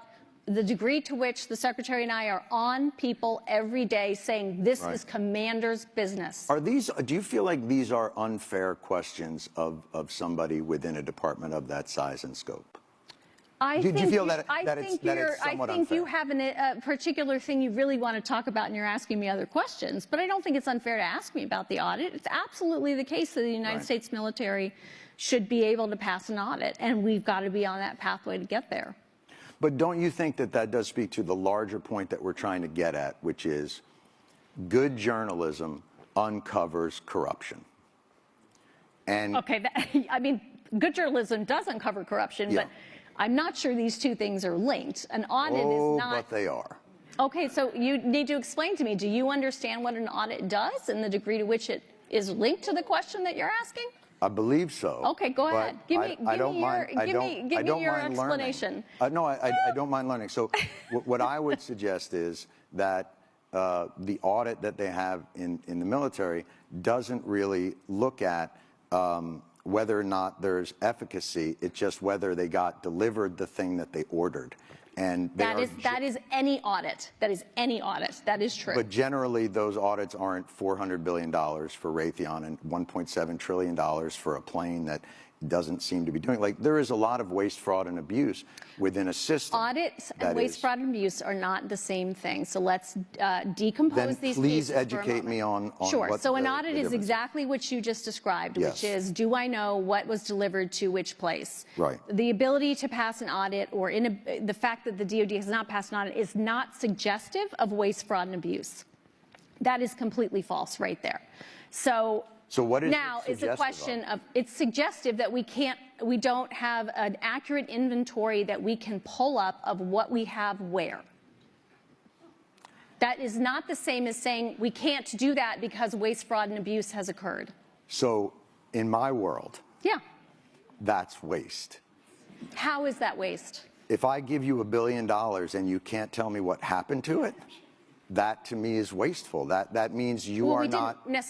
the degree to which the Secretary and I are on people every day saying this Right. is commander's business. Are these? Do you feel like these are unfair questions of of somebody within a department of that size and scope? I Do- do you think feel that- I that it's- think that you're. it's somewhat I think you have an, a particular thing you really want to talk about, and you're asking me other questions. But I don't think it's unfair to ask me about the audit. It's absolutely the case that the United Right. States military should be able to pass an audit, and we've got to be on that pathway to get there. But don't you think that that does speak to the larger point that we're trying to get at, which is good journalism uncovers corruption? And Okay, that, I mean, good journalism does uncover corruption, Yeah. but I'm not sure these two things are linked. An audit oh, is not. but they are. Okay, so you need to explain to me. Do you understand what an audit does and the degree to which it is linked to the question that you're asking? I believe so. Okay, go ahead. Give I- me- I give don't me your- mind- I give don't- me- give I me your mind learning. explanation. Uh, no, I, I, I don't mind learning. So, what I would suggest is that uh, the audit that they have in, in the military doesn't really look at um, whether or not there's efficacy. It's just whether they got delivered the thing that they ordered. And That is that is any audit. That is any audit. That is true. But generally, those audits aren't $400 billion for Raytheon and $1.7 trillion for a plane that doesn't seem to be doing. Like, there is a lot of waste, fraud, and abuse within a system. Audits and waste, is- fraud, and abuse are not the same thing. So let's uh, decompose these please pieces for a educate me on- on Sure. so an the- audit the is. exactly what you just described, Yes. which is do I know what was delivered to which place? Right. The ability to pass an audit or in a, the fact that the DoD has not passed an audit is not suggestive of waste, fraud, and abuse. That is completely false right there. So. So what is now it's a question of it's suggestive that we can't we don't have an accurate inventory that we can pull up of what we have where. That is not the same as saying we can't do that because waste, fraud, and abuse has occurred. So, in my world, Yeah. that's waste. How is that waste? If I give you a billion dollars and you can't tell me what happened to it, that to me is wasteful. That, that means you Well, are didn't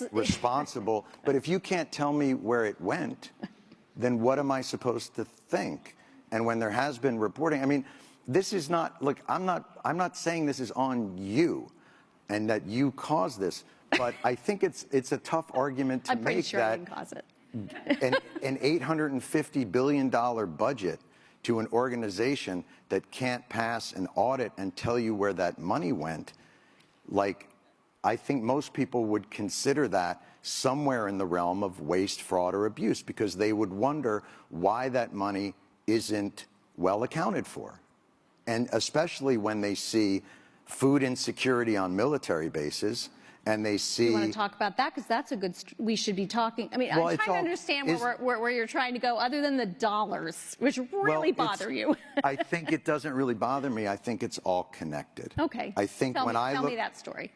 responsible. But if you can't tell me where it went, then what am I supposed to think? And when there has been reporting, I mean, this is not, look, I'm not, I'm not saying this is on you and that you caused this, but I think it's, it's a tough argument to I'm make sure that didn't cause it. an, an $850 billion budget to an organization that can't pass an audit and tell you where that money went, like, I think most people would consider that somewhere in the realm of waste, fraud, or abuse because they would wonder why that money isn't well accounted for. And especially when they see food insecurity on military bases and they see. You want to talk about that because that's a good. St- we should be talking. I mean, Well, I'm trying to understand where, where, where you're trying to go, other than the dollars, which really it's- bother you. I think it doesn't really bother me. I think it's all connected. okay. I think tell when me, I tell look, me that story.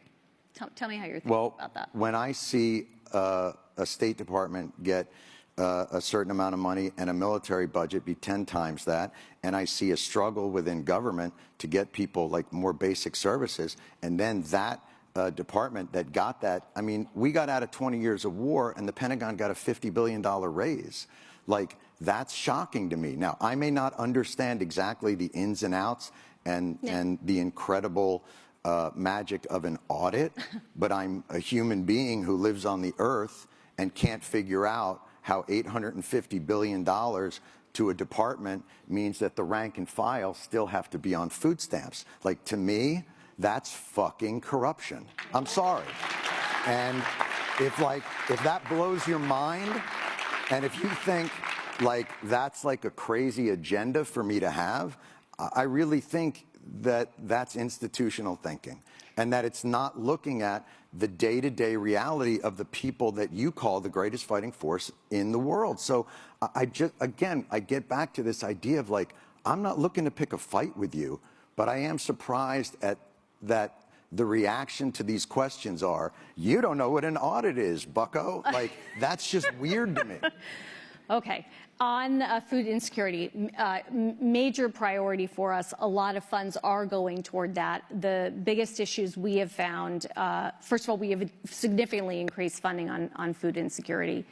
Tell, tell me how you're thinking well, about that. when I see uh, a State Department get uh, a certain amount of money and a military budget be 10 times that, and I see a struggle within government to get people like more basic services, and then that uh, department that got that, I mean, we got out of 20 years of war, and the Pentagon got a $50 billion raise. Like, that's shocking to me. Now, I may not understand exactly the ins and outs and, Yeah. and the incredible uh, magic of an audit, but I'm a human being who lives on the earth and can't figure out how $850 billion to a department means that the rank and file still have to be on food stamps. Like, to me, that's fucking corruption. I'm sorry. And if like if that blows your mind, and if you think like that's like a crazy agenda for me to have, I really think that that's institutional thinking, and that it's not looking at the day-to-day reality of the people that you call the greatest fighting force in the world. So I just again I get back to this idea of like I'm not looking to pick a fight with you, but I am surprised at that the reaction to these questions are, you don't know what an audit is, bucko. Like, that's just weird to me. Okay. On uh, food insecurity, uh, major priority for us. A lot of funds are going toward that. The biggest issues we have found, uh, first of all, we have significantly increased funding on, on food insecurity.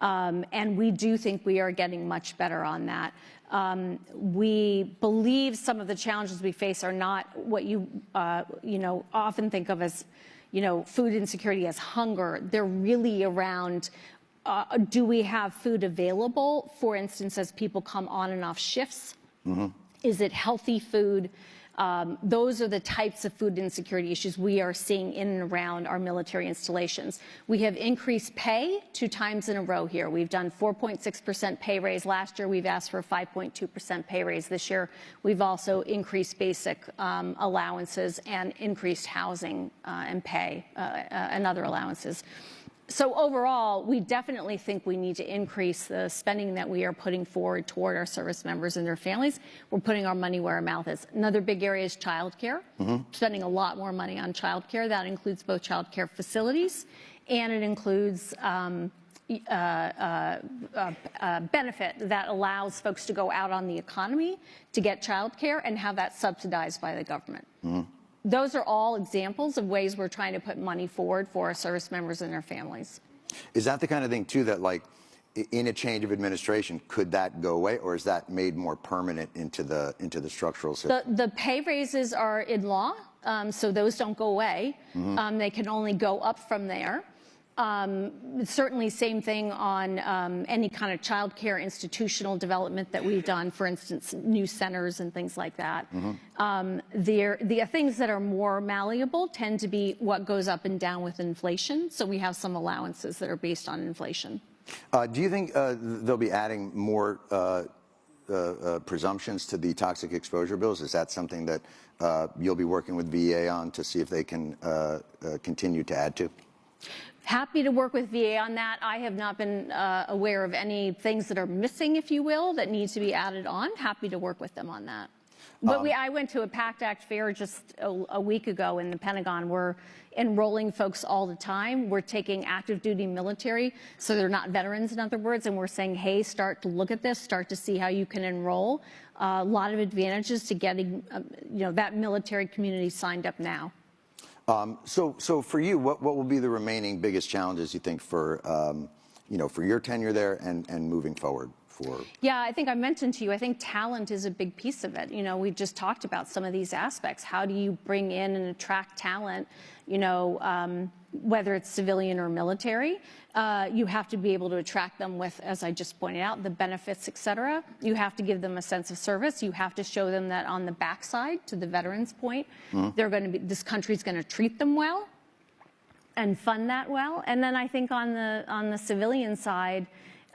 Um, and we do think we are getting much better on that. Um, we believe some of the challenges we face are not what you, uh, you know, often think of as, you know, food insecurity as hunger. They're really around uh, do we have food available, for instance, as people come on and off shifts? Is it healthy food? Um, those are the types of food insecurity issues we are seeing in and around our military installations. We have increased pay two times in a row here. We've done 4.6% pay raise last year. We've asked for a 5.2% pay raise this year. We've also increased basic um, allowances and increased housing uh, and pay uh, uh, and other allowances. So overall, we definitely think we need to increase the spending that we are putting forward toward our service members and their families. We're putting our money where our mouth is. Another big area is childcare. Mm-hmm. Spending a lot more money on childcare. That includes both childcare facilities and it includes um, uh, uh, uh, benefit that allows folks to go out on the economy to get childcare and have that subsidized by the government. Mm-hmm those are all examples of ways we're trying to put money forward for our service members and their families. Is that the kind of thing too that like in a change of administration could that go away or is that made more permanent into the into the structural system? The, the pay raises are in law, um, so those don't go away. Mm-hmm. Um, they can only go up from there. Um, certainly, same thing on um, any kind of child care institutional development that we've done, for instance, new centers and things like that. Mm-hmm. Um, the things that are more malleable tend to be what goes up and down with inflation. So we have some allowances that are based on inflation. Uh, do you think uh, they'll be adding more uh, uh, uh presumptions to the toxic exposure bills? Is that something that uh, you'll be working with VA on to see if they can continue to add to? Happy to work with VA on that. I have not been uh, aware of any things that are missing, if you will, that need to be added on. Happy to work with them on that. But um, we, I went to a PACT Act fair just a, a, week ago in the Pentagon. We're enrolling folks all the time. We're taking active duty military, so they're not veterans, in other words, and we're saying, hey, start to look at this, start to see how you can enroll. Uh, a lot of advantages to getting, um, you know, that military community signed up now. Um, so, so for you, what, what will be the remaining biggest challenges you think for, um, you know, for your tenure there and, and moving forward? For... Yeah, I think I mentioned to you, I think talent is a big piece of it. You know, we just talked about some of these aspects. How do you bring in and attract talent? You know, um, whether it's civilian or military. Uh, you have to be able to attract them with, as I just pointed out, the benefits, et cetera. You have to give them a sense of service. You have to show them that on the backside, to the veterans' point, mm-hmm. they're going to be, this country's going to treat them well and fund that well. And then I think on the on the civilian side,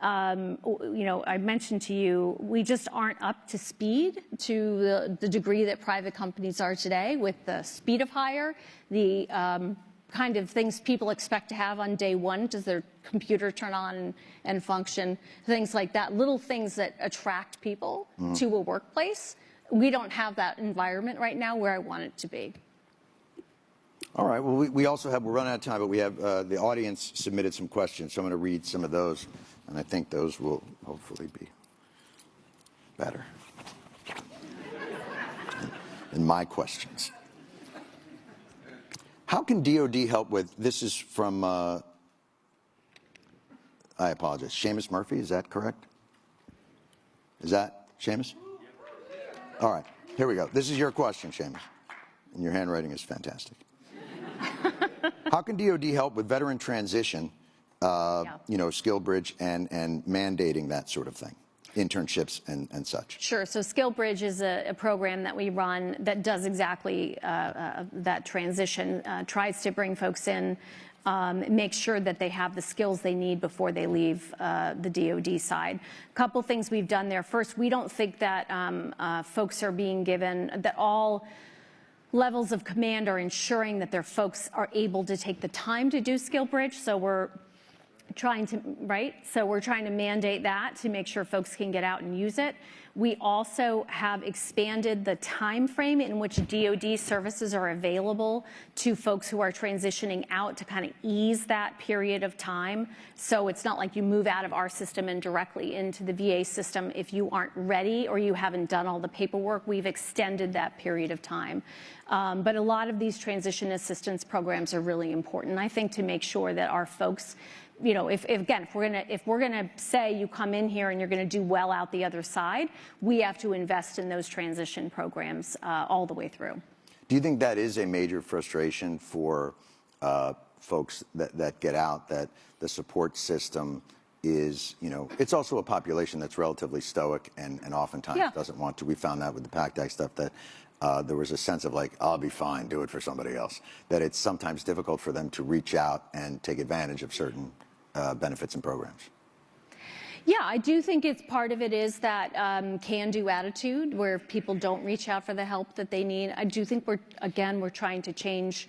um, you know, I mentioned to you, we just aren't up to speed to the, the degree that private companies are today with the speed of hire, the um, kind of things people expect to have on day one. Does their computer turn on and, function? Things like that, little things that attract people mm. to a workplace. We don't have that environment right now where I want it to be. All right. Well, we, we also have, we're running out of time, but we have uh, the audience submitted some questions, so I'm going to read some of those, and I think those will hopefully be better than my questions. How can DOD help with, this is from, uh, I apologize, Seamus Murphy, is that correct? Is that Seamus? All right, here we go. This is your question, Seamus. And your handwriting is fantastic. How can DOD help with veteran transition, uh, yeah. you know, SkillBridge and, and mandating that sort of thing? Internships and, and such? Sure. So SkillBridge is a, a program that we run that does exactly uh, uh, that transition, uh, tries to bring folks in, um, make sure that they have the skills they need before they leave uh, the DoD side. A couple things we've done there. First, we don't think that um, uh, folks are being given, that all levels of command are ensuring that their folks are able to take the time to do SkillBridge. So we're trying to, right? So we're trying to mandate that to make sure folks can get out and use it. We also have expanded the time frame in which DoD services are available to folks who are transitioning out to kind of ease that period of time. So it's not like you move out of our system and directly into the VA system if you aren't ready or you haven't done all the paperwork. We've extended that period of time. Um, but a lot of these transition assistance programs are really important, I think, to make sure that our folks you know, if, if, again, if we're gonna if we're gonna say you come in here and you're gonna do well out the other side, we have to invest in those transition programs uh, all the way through. Do you think that is a major frustration for uh, folks that, that get out that the support system is, you know, it's also a population that's relatively stoic and, and oftentimes Yeah. doesn't want to. We found that with the PACT Act stuff that uh, there was a sense of like, I'll be fine, do it for somebody else. That it's sometimes difficult for them to reach out and take advantage of certain uh, benefits and programs. Yeah, I do think it's part of it is that um, can-do attitude where people don't reach out for the help that they need. I do think we're again we're trying to change.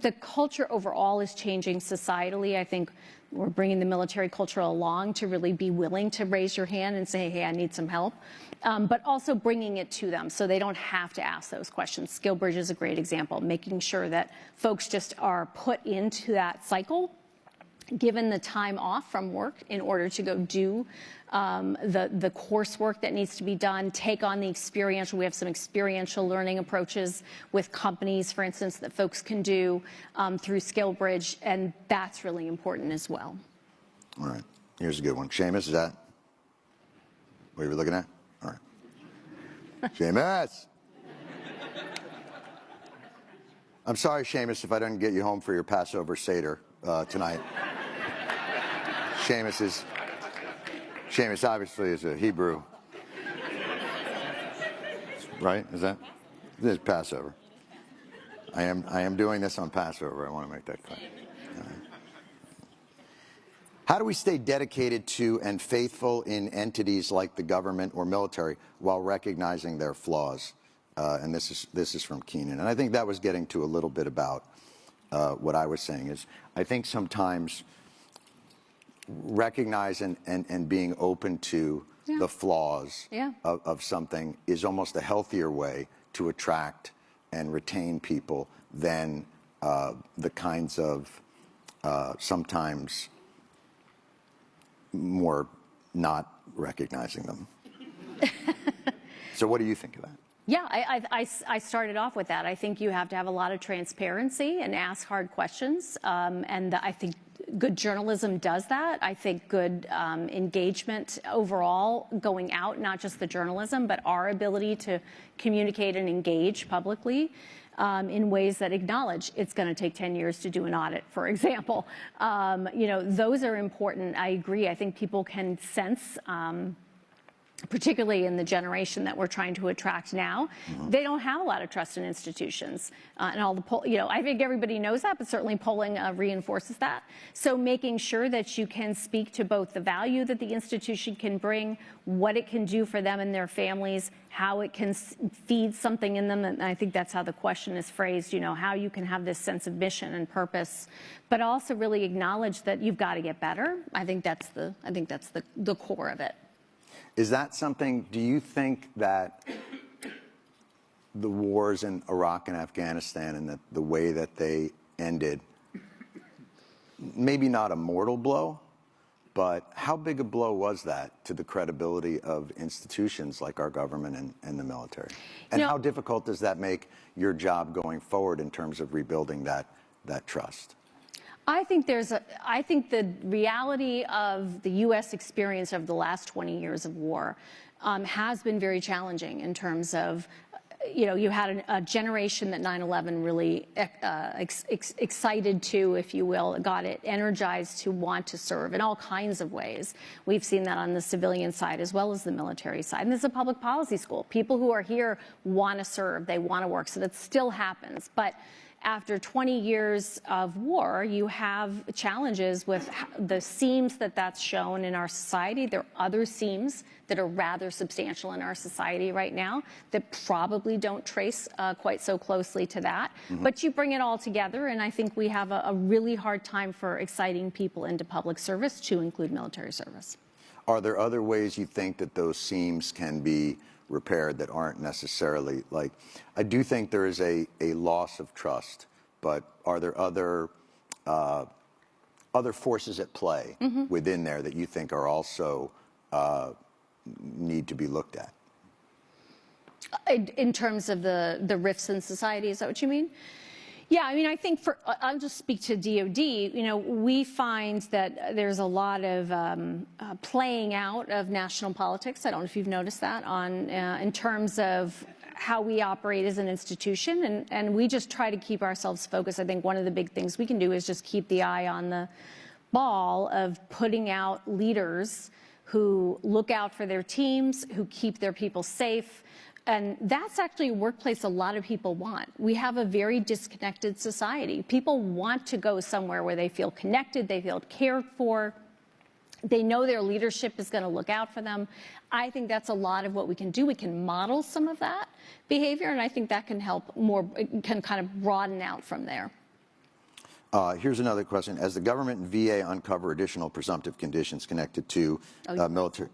The culture overall is changing societally. I think we're bringing the military culture along to really be willing to raise your hand and say, "Hey, I need some help," um, but also bringing it to them so they don't have to ask those questions. SkillBridge is a great example, making sure that folks just are put into that cycle given the time off from work in order to go do um, the, the coursework that needs to be done, take on the experiential. We have some experiential learning approaches with companies, for instance, that folks can do um, through SkillBridge, and that's really important as well. All right, here's a good one. Seamus, is that what you were looking at? All right. Seamus! I'm sorry, Seamus, if I didn't get you home for your Passover Seder uh, tonight. Seamus is, Seamus obviously is a Hebrew. Right? Is that? This is Passover. I am, I am doing this on Passover. I want to make that clear. How do we stay dedicated to and faithful in entities like the government or military while recognizing their flaws? Uh, and this is this is from Keenan, and I think that was getting to a little bit about uh, what I was saying. Is I think sometimes recognizing and, and being open to Yeah. the flaws Yeah. of, of something is almost a healthier way to attract and retain people than uh, the kinds of uh, sometimes more not recognizing them. so, what do you think of that? Yeah, I I started off with that. I think you have to have a lot of transparency and ask hard questions. Um, and I think good journalism does that. I think good um, engagement overall going out, not just the journalism, but our ability to communicate and engage publicly. Um, in ways that acknowledge it's going to take 10 years to do an audit, for example. Um, you know, those are important. I agree. I think people can sense um, particularly in the generation that we're trying to attract now, they don't have a lot of trust in institutions. Uh, and all the poll, you know, I think everybody knows that, but certainly polling uh, reinforces that. So making sure that you can speak to both the value that the institution can bring, what it can do for them and their families, how it can s- feed something in them. And I think that's how the question is phrased, you know, how you can have this sense of mission and purpose, but also really acknowledge that you've got to get better. I think that's the, I think that's the, the core of it. Is that something, do you think that the wars in Iraq and Afghanistan and the, the way that they ended, maybe not a mortal blow, but how big a blow was that to the credibility of institutions like our government and, and the military? And You know- how difficult does that make your job going forward in terms of rebuilding that, that trust? I think there's a, I think the reality of the U.S. experience of the last 20 years of war um, has been very challenging in terms of, you know, you had an, a generation that 9/11 really uh, ex, ex, excited to, if you will, got it energized to want to serve in all kinds of ways. We've seen that on the civilian side as well as the military side. And this is a public policy school. People who are here want to serve, they want to work, so that still happens. But after 20 years of war, you have challenges with the seams that that's shown in our society. There are other seams that are rather substantial in our society right now that probably don't trace uh, quite so closely to that. But you bring it all together, and I think we have a, a really hard time for exciting people into public service to include military service. Are there other ways you think that those seams can be repaired that aren't necessarily like? I do think there is a, a loss of trust, but are there other uh, other forces at play within there that you think are also uh, need to be looked at? In, in terms of the, the rifts in society, is that what you mean? Yeah, I mean, I think for, I'll just speak to DOD. You know, we find that there's a lot of um, uh, playing out of national politics. I don't know if you've noticed that on, uh, in terms of how we operate as an institution. And, and we just try to keep ourselves focused. I think one of the big things we can do is just keep the eye on the ball of putting out leaders who look out for their teams, who keep their people safe. And that's actually a workplace a lot of people want. We have a very disconnected society. People want to go somewhere where they feel connected, they feel cared for, they know their leadership is going to look out for them. I think that's a lot of what we can do. We can model some of that behavior, and I think that can help more, can kind of broaden out from there. Uh, here's another question. As the government and VA uncover additional presumptive conditions connected to Oh, uh, military,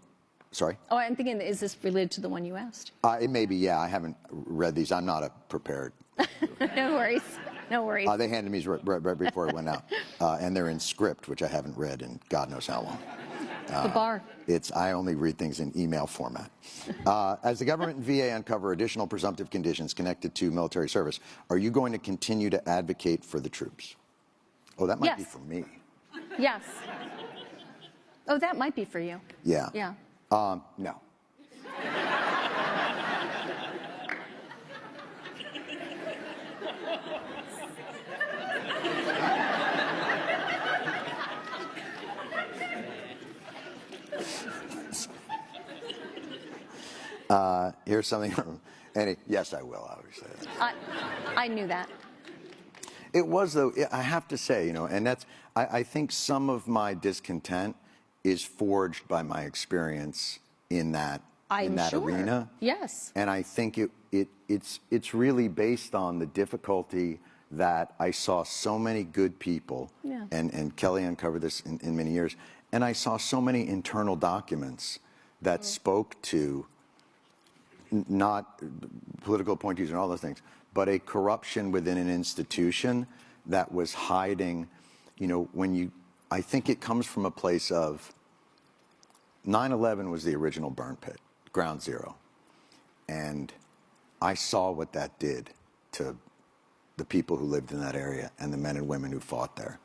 sorry? Oh, I'm thinking, is this related to the one you asked? Uh, it may be, yeah. I haven't read these. I'm not a prepared. no worries. No worries. Uh, they handed me right, right, right before it went out, uh, and they're in script, which I haven't read in God knows how long. the bar. It's I only read things in email format. Uh, as the government and VA uncover additional presumptive conditions connected to military service, are you going to continue to advocate for the troops? Oh, that might be for me. Yes. Oh, that might be for you. Yeah. Yeah. Um, no. Uh, here's something from Annie. Yes, I will, obviously. I, I knew that. It was though. I have to say, you know, and that's. I, I think some of my discontent is forged by my experience in that I'm in that sure. arena. Yes. And I think it, it it's it's really based on the difficulty that I saw so many good people, Yeah. and and Kelly uncovered this in, in many years, and I saw so many internal documents that spoke to not political appointees and all those things, but a corruption within an institution that was hiding, you know, when you, I think it comes from a place of 9 11 was the original burn pit, ground zero. And I saw what that did to the people who lived in that area and the men and women who fought there.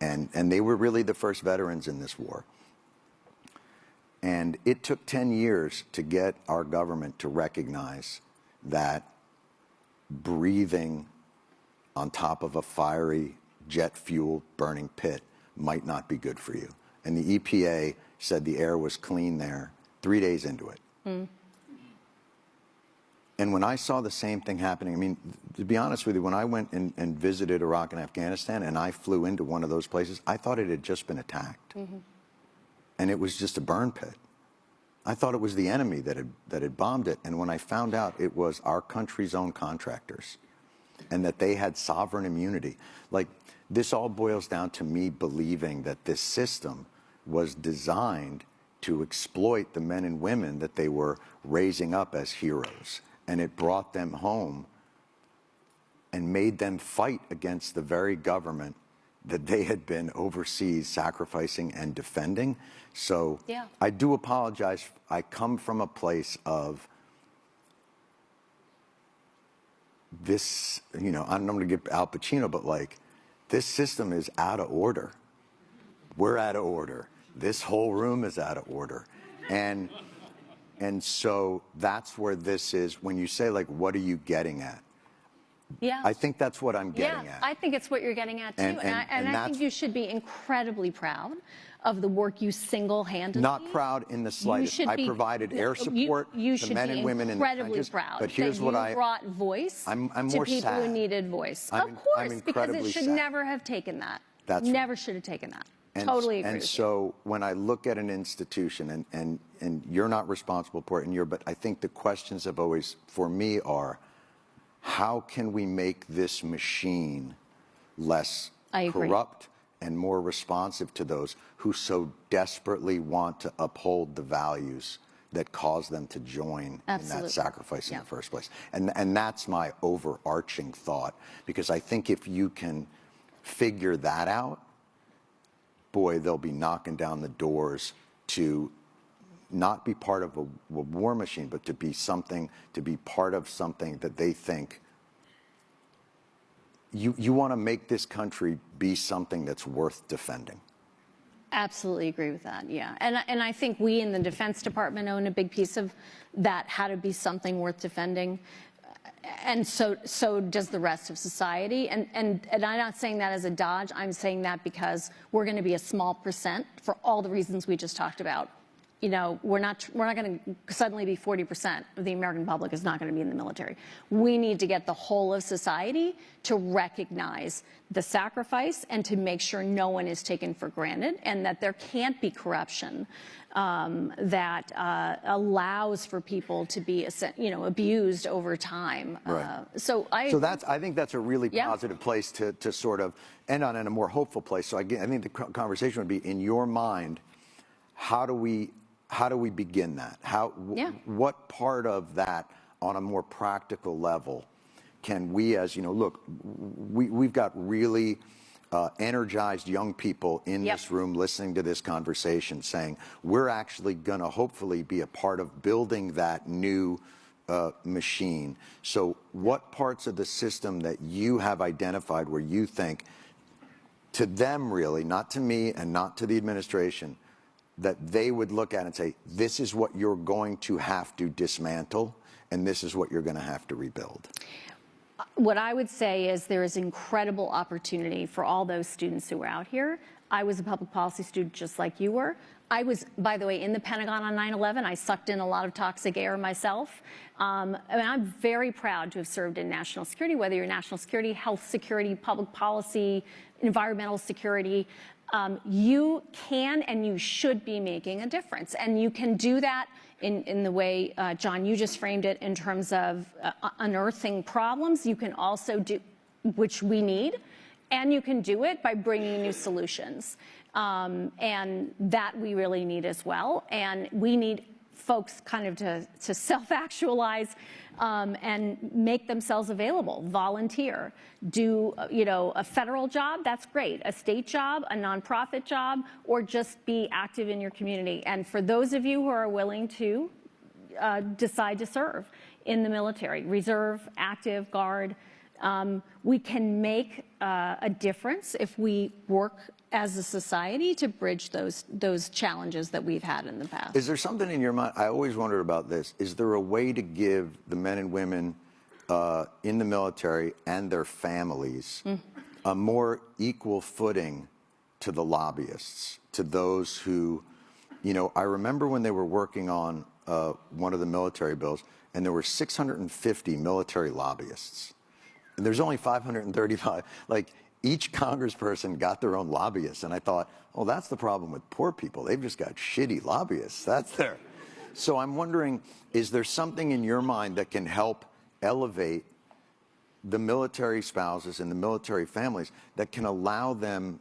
And, and they were really the first veterans in this war. And it took 10 years to get our government to recognize that breathing on top of a fiery jet fuel burning pit might not be good for you. And the EPA said the air was clean there three days into it. Hmm. And when I saw the same thing happening, I mean, to be honest with you, when I went and, and visited Iraq and Afghanistan and I flew into one of those places, I thought it had just been attacked. Mm-hmm. And it was just a burn pit. I thought it was the enemy that had, that had bombed it. And when I found out it was our country's own contractors and that they had sovereign immunity, like this all boils down to me believing that this system was designed to exploit the men and women that they were raising up as heroes. And it brought them home and made them fight against the very government that they had been overseas sacrificing and defending. So Yeah. I do apologize. I come from a place of this, you know, I'm not going to get Al Pacino, but like, this system is out of order. We're out of order. This whole room is out of order. And and so that's where this is when you say like what are you getting at? Yeah. I think that's what I'm getting yeah, at. I think it's what you're getting at too. And- And, and- I, and and I think you should be incredibly proud of the work you single-handedly. Not proud in the slightest. should I be- provided air support you to should men and women in the incredibly trenches, proud. but here's what you I- brought voice I'm- I'm to more people who needed voice. I'm of course, I'm because it should sad. never have taken that. That's right. never should have taken that. And, totally agree and with you. so when I look at an institution, and, and, and you're not responsible for it, and you're, but I think the questions have always, for me, are how can we make this machine less I agree. corrupt and more responsive to those who so desperately want to uphold the values that cause them to join in that sacrifice in Yeah. the first place. And, and that's my overarching thought, because I think if you can figure that out, boy, they'll be knocking down the doors to not be part of a, a war machine, but to be something, to be part of something that they think you, you want to make this country be something that's worth defending. Absolutely agree with that. Yeah, and and I think we in the Defense Department own a big piece of that. How to be something worth defending. and so, so does the rest of society. And, and, and I'm not saying that as a dodge. I'm saying that because we're going to be a small percent for all the reasons we just talked about. You know, we're not, we're not going to suddenly be 40% of the American public is not going to be in the military. We need to get the whole of society to recognize the sacrifice and to make sure no one is taken for granted and that there can't be corruption um, that uh, allows for people to be, you know, abused over time. Right. Uh, so I. So that's, I think that's a really Yeah. positive place to, to sort of end on in a more hopeful place. So I, I think the conversation would be, in your mind, how do we, how do we begin that? How, Yeah. what part of that on a more practical level can we as, you know, look, we, we've got really uh, energized young people in Yep. this room listening to this conversation saying, we're actually going to hopefully be a part of building that new uh, machine. So, what parts of the system that you have identified where you think, to them really, not to me and not to the administration, that they would look at and say, this is what you're going to have to dismantle, and this is what you're going to have to rebuild? What I would say is there is incredible opportunity for all those students who are out here. I was a public policy student just like you were. I was, by the way, in the Pentagon on 9/11. I sucked in a lot of toxic air myself. Um, and I'm very proud to have served in national security, whether you're national security, health security, public policy, environmental security. Um, you can and you should be making a difference. And you can do that in, in the way, uh, Jon, you just framed it in terms of uh, unearthing problems. You can also do, which we need, and you can do it by bringing new solutions. Um, and that we really need as well. And we need folks kind of to, to self-actualize um, and make themselves available, volunteer, do, you know, a federal job, that's great, a state job, a nonprofit job, or just be active in your community. And for those of you who are willing to uh, decide to serve in the military, reserve, active, guard, um, we can make uh, a difference if we work as a society to bridge those those challenges that we've had in the past. Is there something in your mind? I always wondered about this. Is there a way to give the men and women uh, in the military and their families a more equal footing to the lobbyists, to those who, you know, I remember when they were working on uh, one of the military bills, and there were 650 military lobbyists. And there's only 535. Like each congressperson got their own lobbyists. And I thought, oh, that's the problem with poor people. They've just got shitty lobbyists. That's their. So I'm wondering, is there something in your mind that can help elevate the military spouses and the military families that can allow them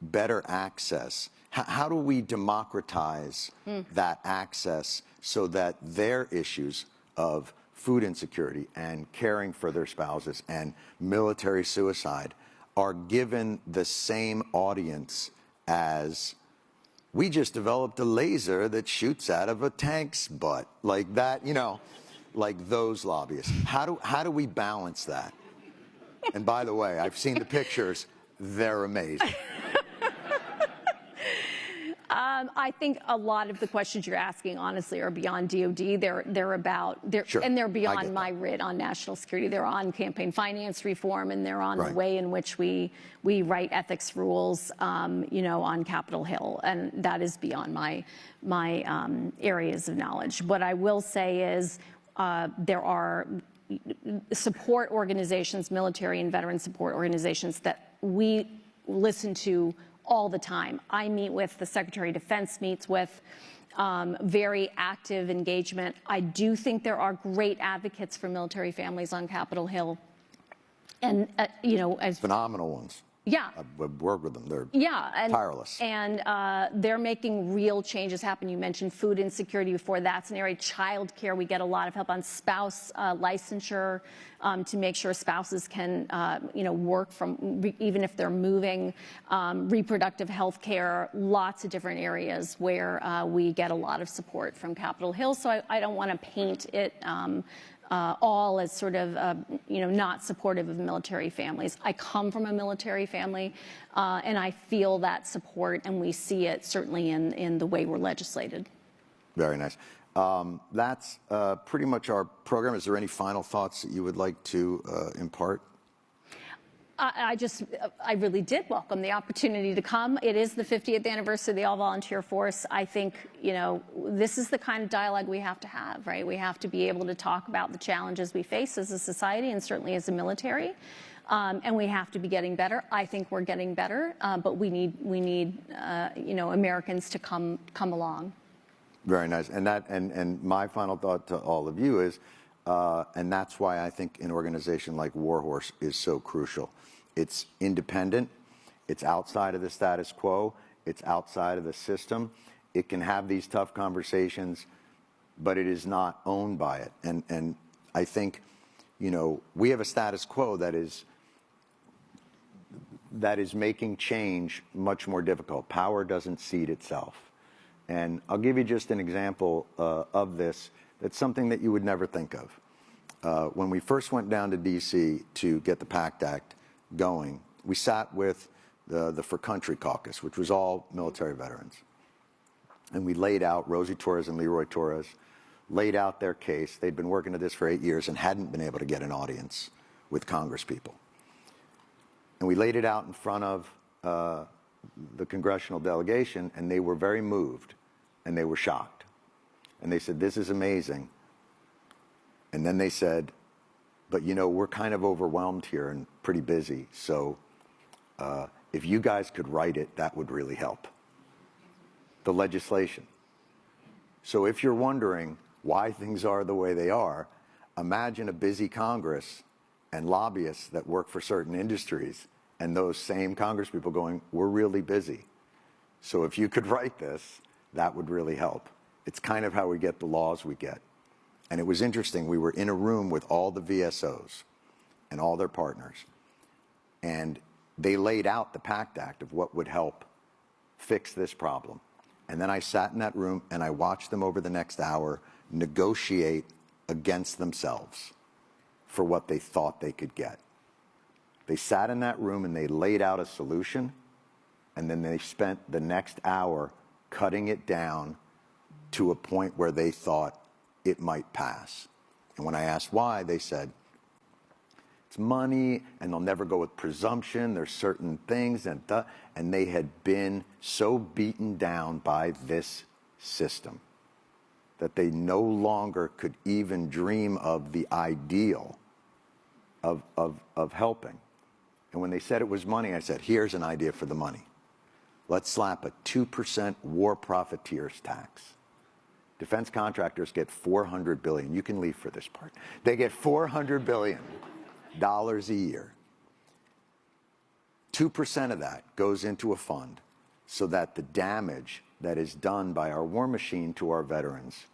better access? How, how do we democratize hmm. that access so that their issues of food insecurity and caring for their spouses and military suicide are given the same audience as we just developed a laser that shoots out of a tank's butt. Like that you know like those lobbyists. How do how do we balance that? And by the way i've seen the pictures. They're amazing Um, I think a lot of the questions you're asking, honestly, are beyond DoD. They're they're about they're Sure, and they're beyond my writ on national security. They're on campaign finance reform, and they're on Right. the way in which we we write ethics rules, um, you know, on Capitol Hill, and that is beyond my my um, areas of knowledge. What I will say is uh, there are support organizations, military and veteran support organizations that we listen to all the time. I meet with, the Secretary of Defense meets with, um, very active engagement. I do think there are great advocates for military families on Capitol Hill. And, uh, you know, as, phenomenal ones yeah, i've worked with them they're yeah, and Tireless. and uh, they're making real changes happen. You mentioned food insecurity before. That's an area. Child care. We get a lot of help on spouse uh, licensure um, to make sure spouses can, uh, you know, work from even if they're moving. Um, reproductive health care. Lots of different areas where uh, we get a lot of support from Capitol Hill. So I, I don't want to paint it. Um, uh, all as sort of, uh, you know, not supportive of military families. I come from a military family, uh, and I feel that support, and we see it certainly in, in the way we're legislated. Very nice. Um, that's uh, pretty much our program. Is there any final thoughts that you would like to uh, impart? I, just, I really did welcome the opportunity to come. It is the 50th anniversary of the All Volunteer Force. I think, you know, this is the kind of dialogue we have to have, right? We have to be able to talk about the challenges we face as a society and certainly as a military. Um, and we have to be getting better. I think we're getting better, uh, but we need, we need, uh, you know, Americans to come, come along. Very nice. And that, and, and my final thought to all of you is, uh, and that's why I think an organization like Warhorse is so crucial. It's independent. It's outside of the status quo. It's outside of the system. It can have these tough conversations, but it is not owned by it. And, and I think, you know, we have a status quo that is that is making change much more difficult. Power doesn't cede itself. And I'll give you just an example uh, of this. That's something that you would never think of. Uh, when we first went down to D.C. to get the PACT Act going, we sat with the, the For Country Caucus, which was all military veterans. And we laid out, Rosie Torres and Leroy Torres, laid out their case. They'd been working at this for eight years and hadn't been able to get an audience with Congress people. And we laid it out in front of uh, the congressional delegation, and they were very moved and they were shocked. And they said, This is amazing. And then they said, But you know, we're kind of overwhelmed here and pretty busy. So uh, if you guys could write it, that would really help. The legislation. So if you're wondering why things are the way they are, imagine a busy Congress and lobbyists that work for certain industries and those same Congress people going, we're really busy. So if you could write this, that would really help. It's kind of how we get the laws we get. And it was interesting. We were in a room with all the VSOs and all their partners. And they laid out the PACT Act of what would help fix this problem. And then I sat in that room and I watched them over the next hour negotiate against themselves for what they thought they could get. They sat in that room and they laid out a solution, and then they spent the next hour cutting it down to a point where they thought it might pass. And when I asked why, they said, it's money and they'll never go with presumption. There's certain things and th- and they had been so beaten down by this system that they no longer could even dream of the ideal of, of, of helping. And when they said it was money, I said, here's an idea for the money. Let's slap a 2% war profiteers tax. Defense contractors get 400 billion. You can leave for this part. They get 400 billion dollars a year. 2% of that goes into a fund so that the damage that is done by our war machine to our veterans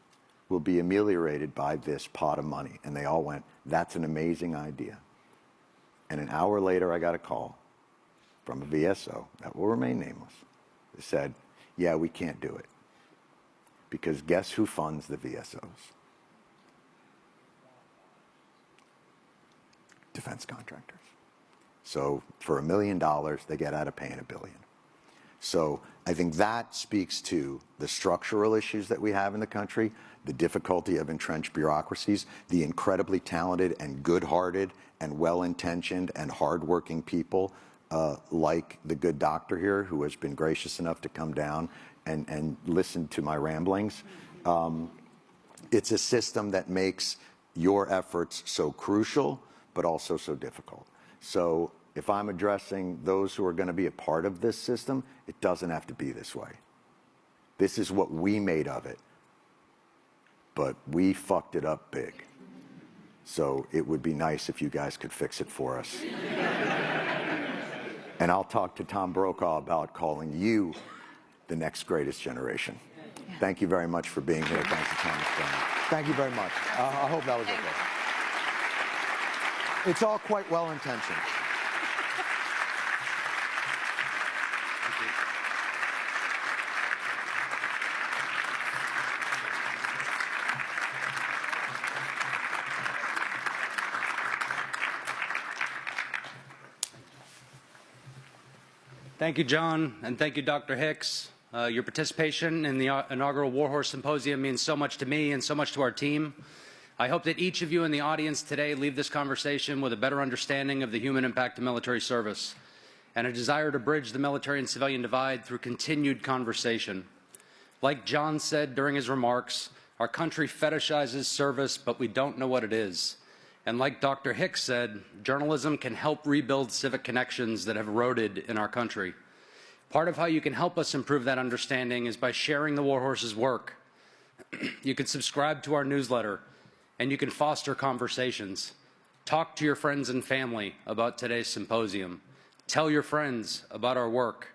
will be ameliorated by this pot of money. And they all went, that's an amazing idea. And an hour later, I got a call from a VSO that will remain nameless. They said, yeah, we can't do it. Because guess who funds the VSOs? Defense contractors. So for a million dollars, they get out of paying a billion. So I think that speaks to the structural issues that we have in the country, the difficulty of entrenched bureaucracies, the incredibly talented and good-hearted and well-intentioned and hardworking people uh, like the good doctor here who has been gracious enough to come down and, and listen to my ramblings. Um, it's a system that makes your efforts so crucial, but also so difficult. So if I'm addressing those who are going to be a part of this system, it doesn't have to be this way. This is what we made of it. But we fucked it up big. So it would be nice if you guys could fix it for us. and I'll talk to Tom Brokaw about calling you the next greatest generation. Yeah. Thank you very much for being here. Thank you, Thomas Brennan. Thank you very much. Uh, I hope that was okay. It's all quite well intentioned. Thank you, Jon, and thank you, Dr. Hicks. Uh, your participation in the inaugural Warhorse Symposium means so much to me and so much to our team. I hope that each of you in the audience today leave this conversation with a better understanding of the human impact of military service and a desire to bridge the military and civilian divide through continued conversation. Like Jon said during his remarks, our country fetishizes service, but we don't know what it is. And like Dr. Hicks said, journalism can help rebuild civic connections that have eroded in our country. Part of how you can help us improve that understanding is by sharing the Warhorse's work. you can subscribe to our newsletter, and you can foster conversations. Talk to your friends and family about today's symposium. Tell your friends about our work.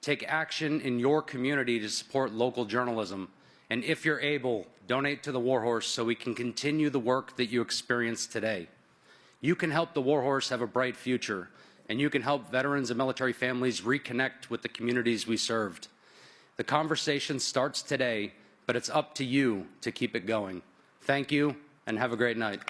Take action in your community to support local journalism. And if you're able, donate to the Warhorse so we can continue the work that you experience today. You can help the Warhorse have a bright future, and you can help veterans and military families reconnect with the communities we served. The conversation starts today, but it's up to you to keep it going. Thank you, and have a great night.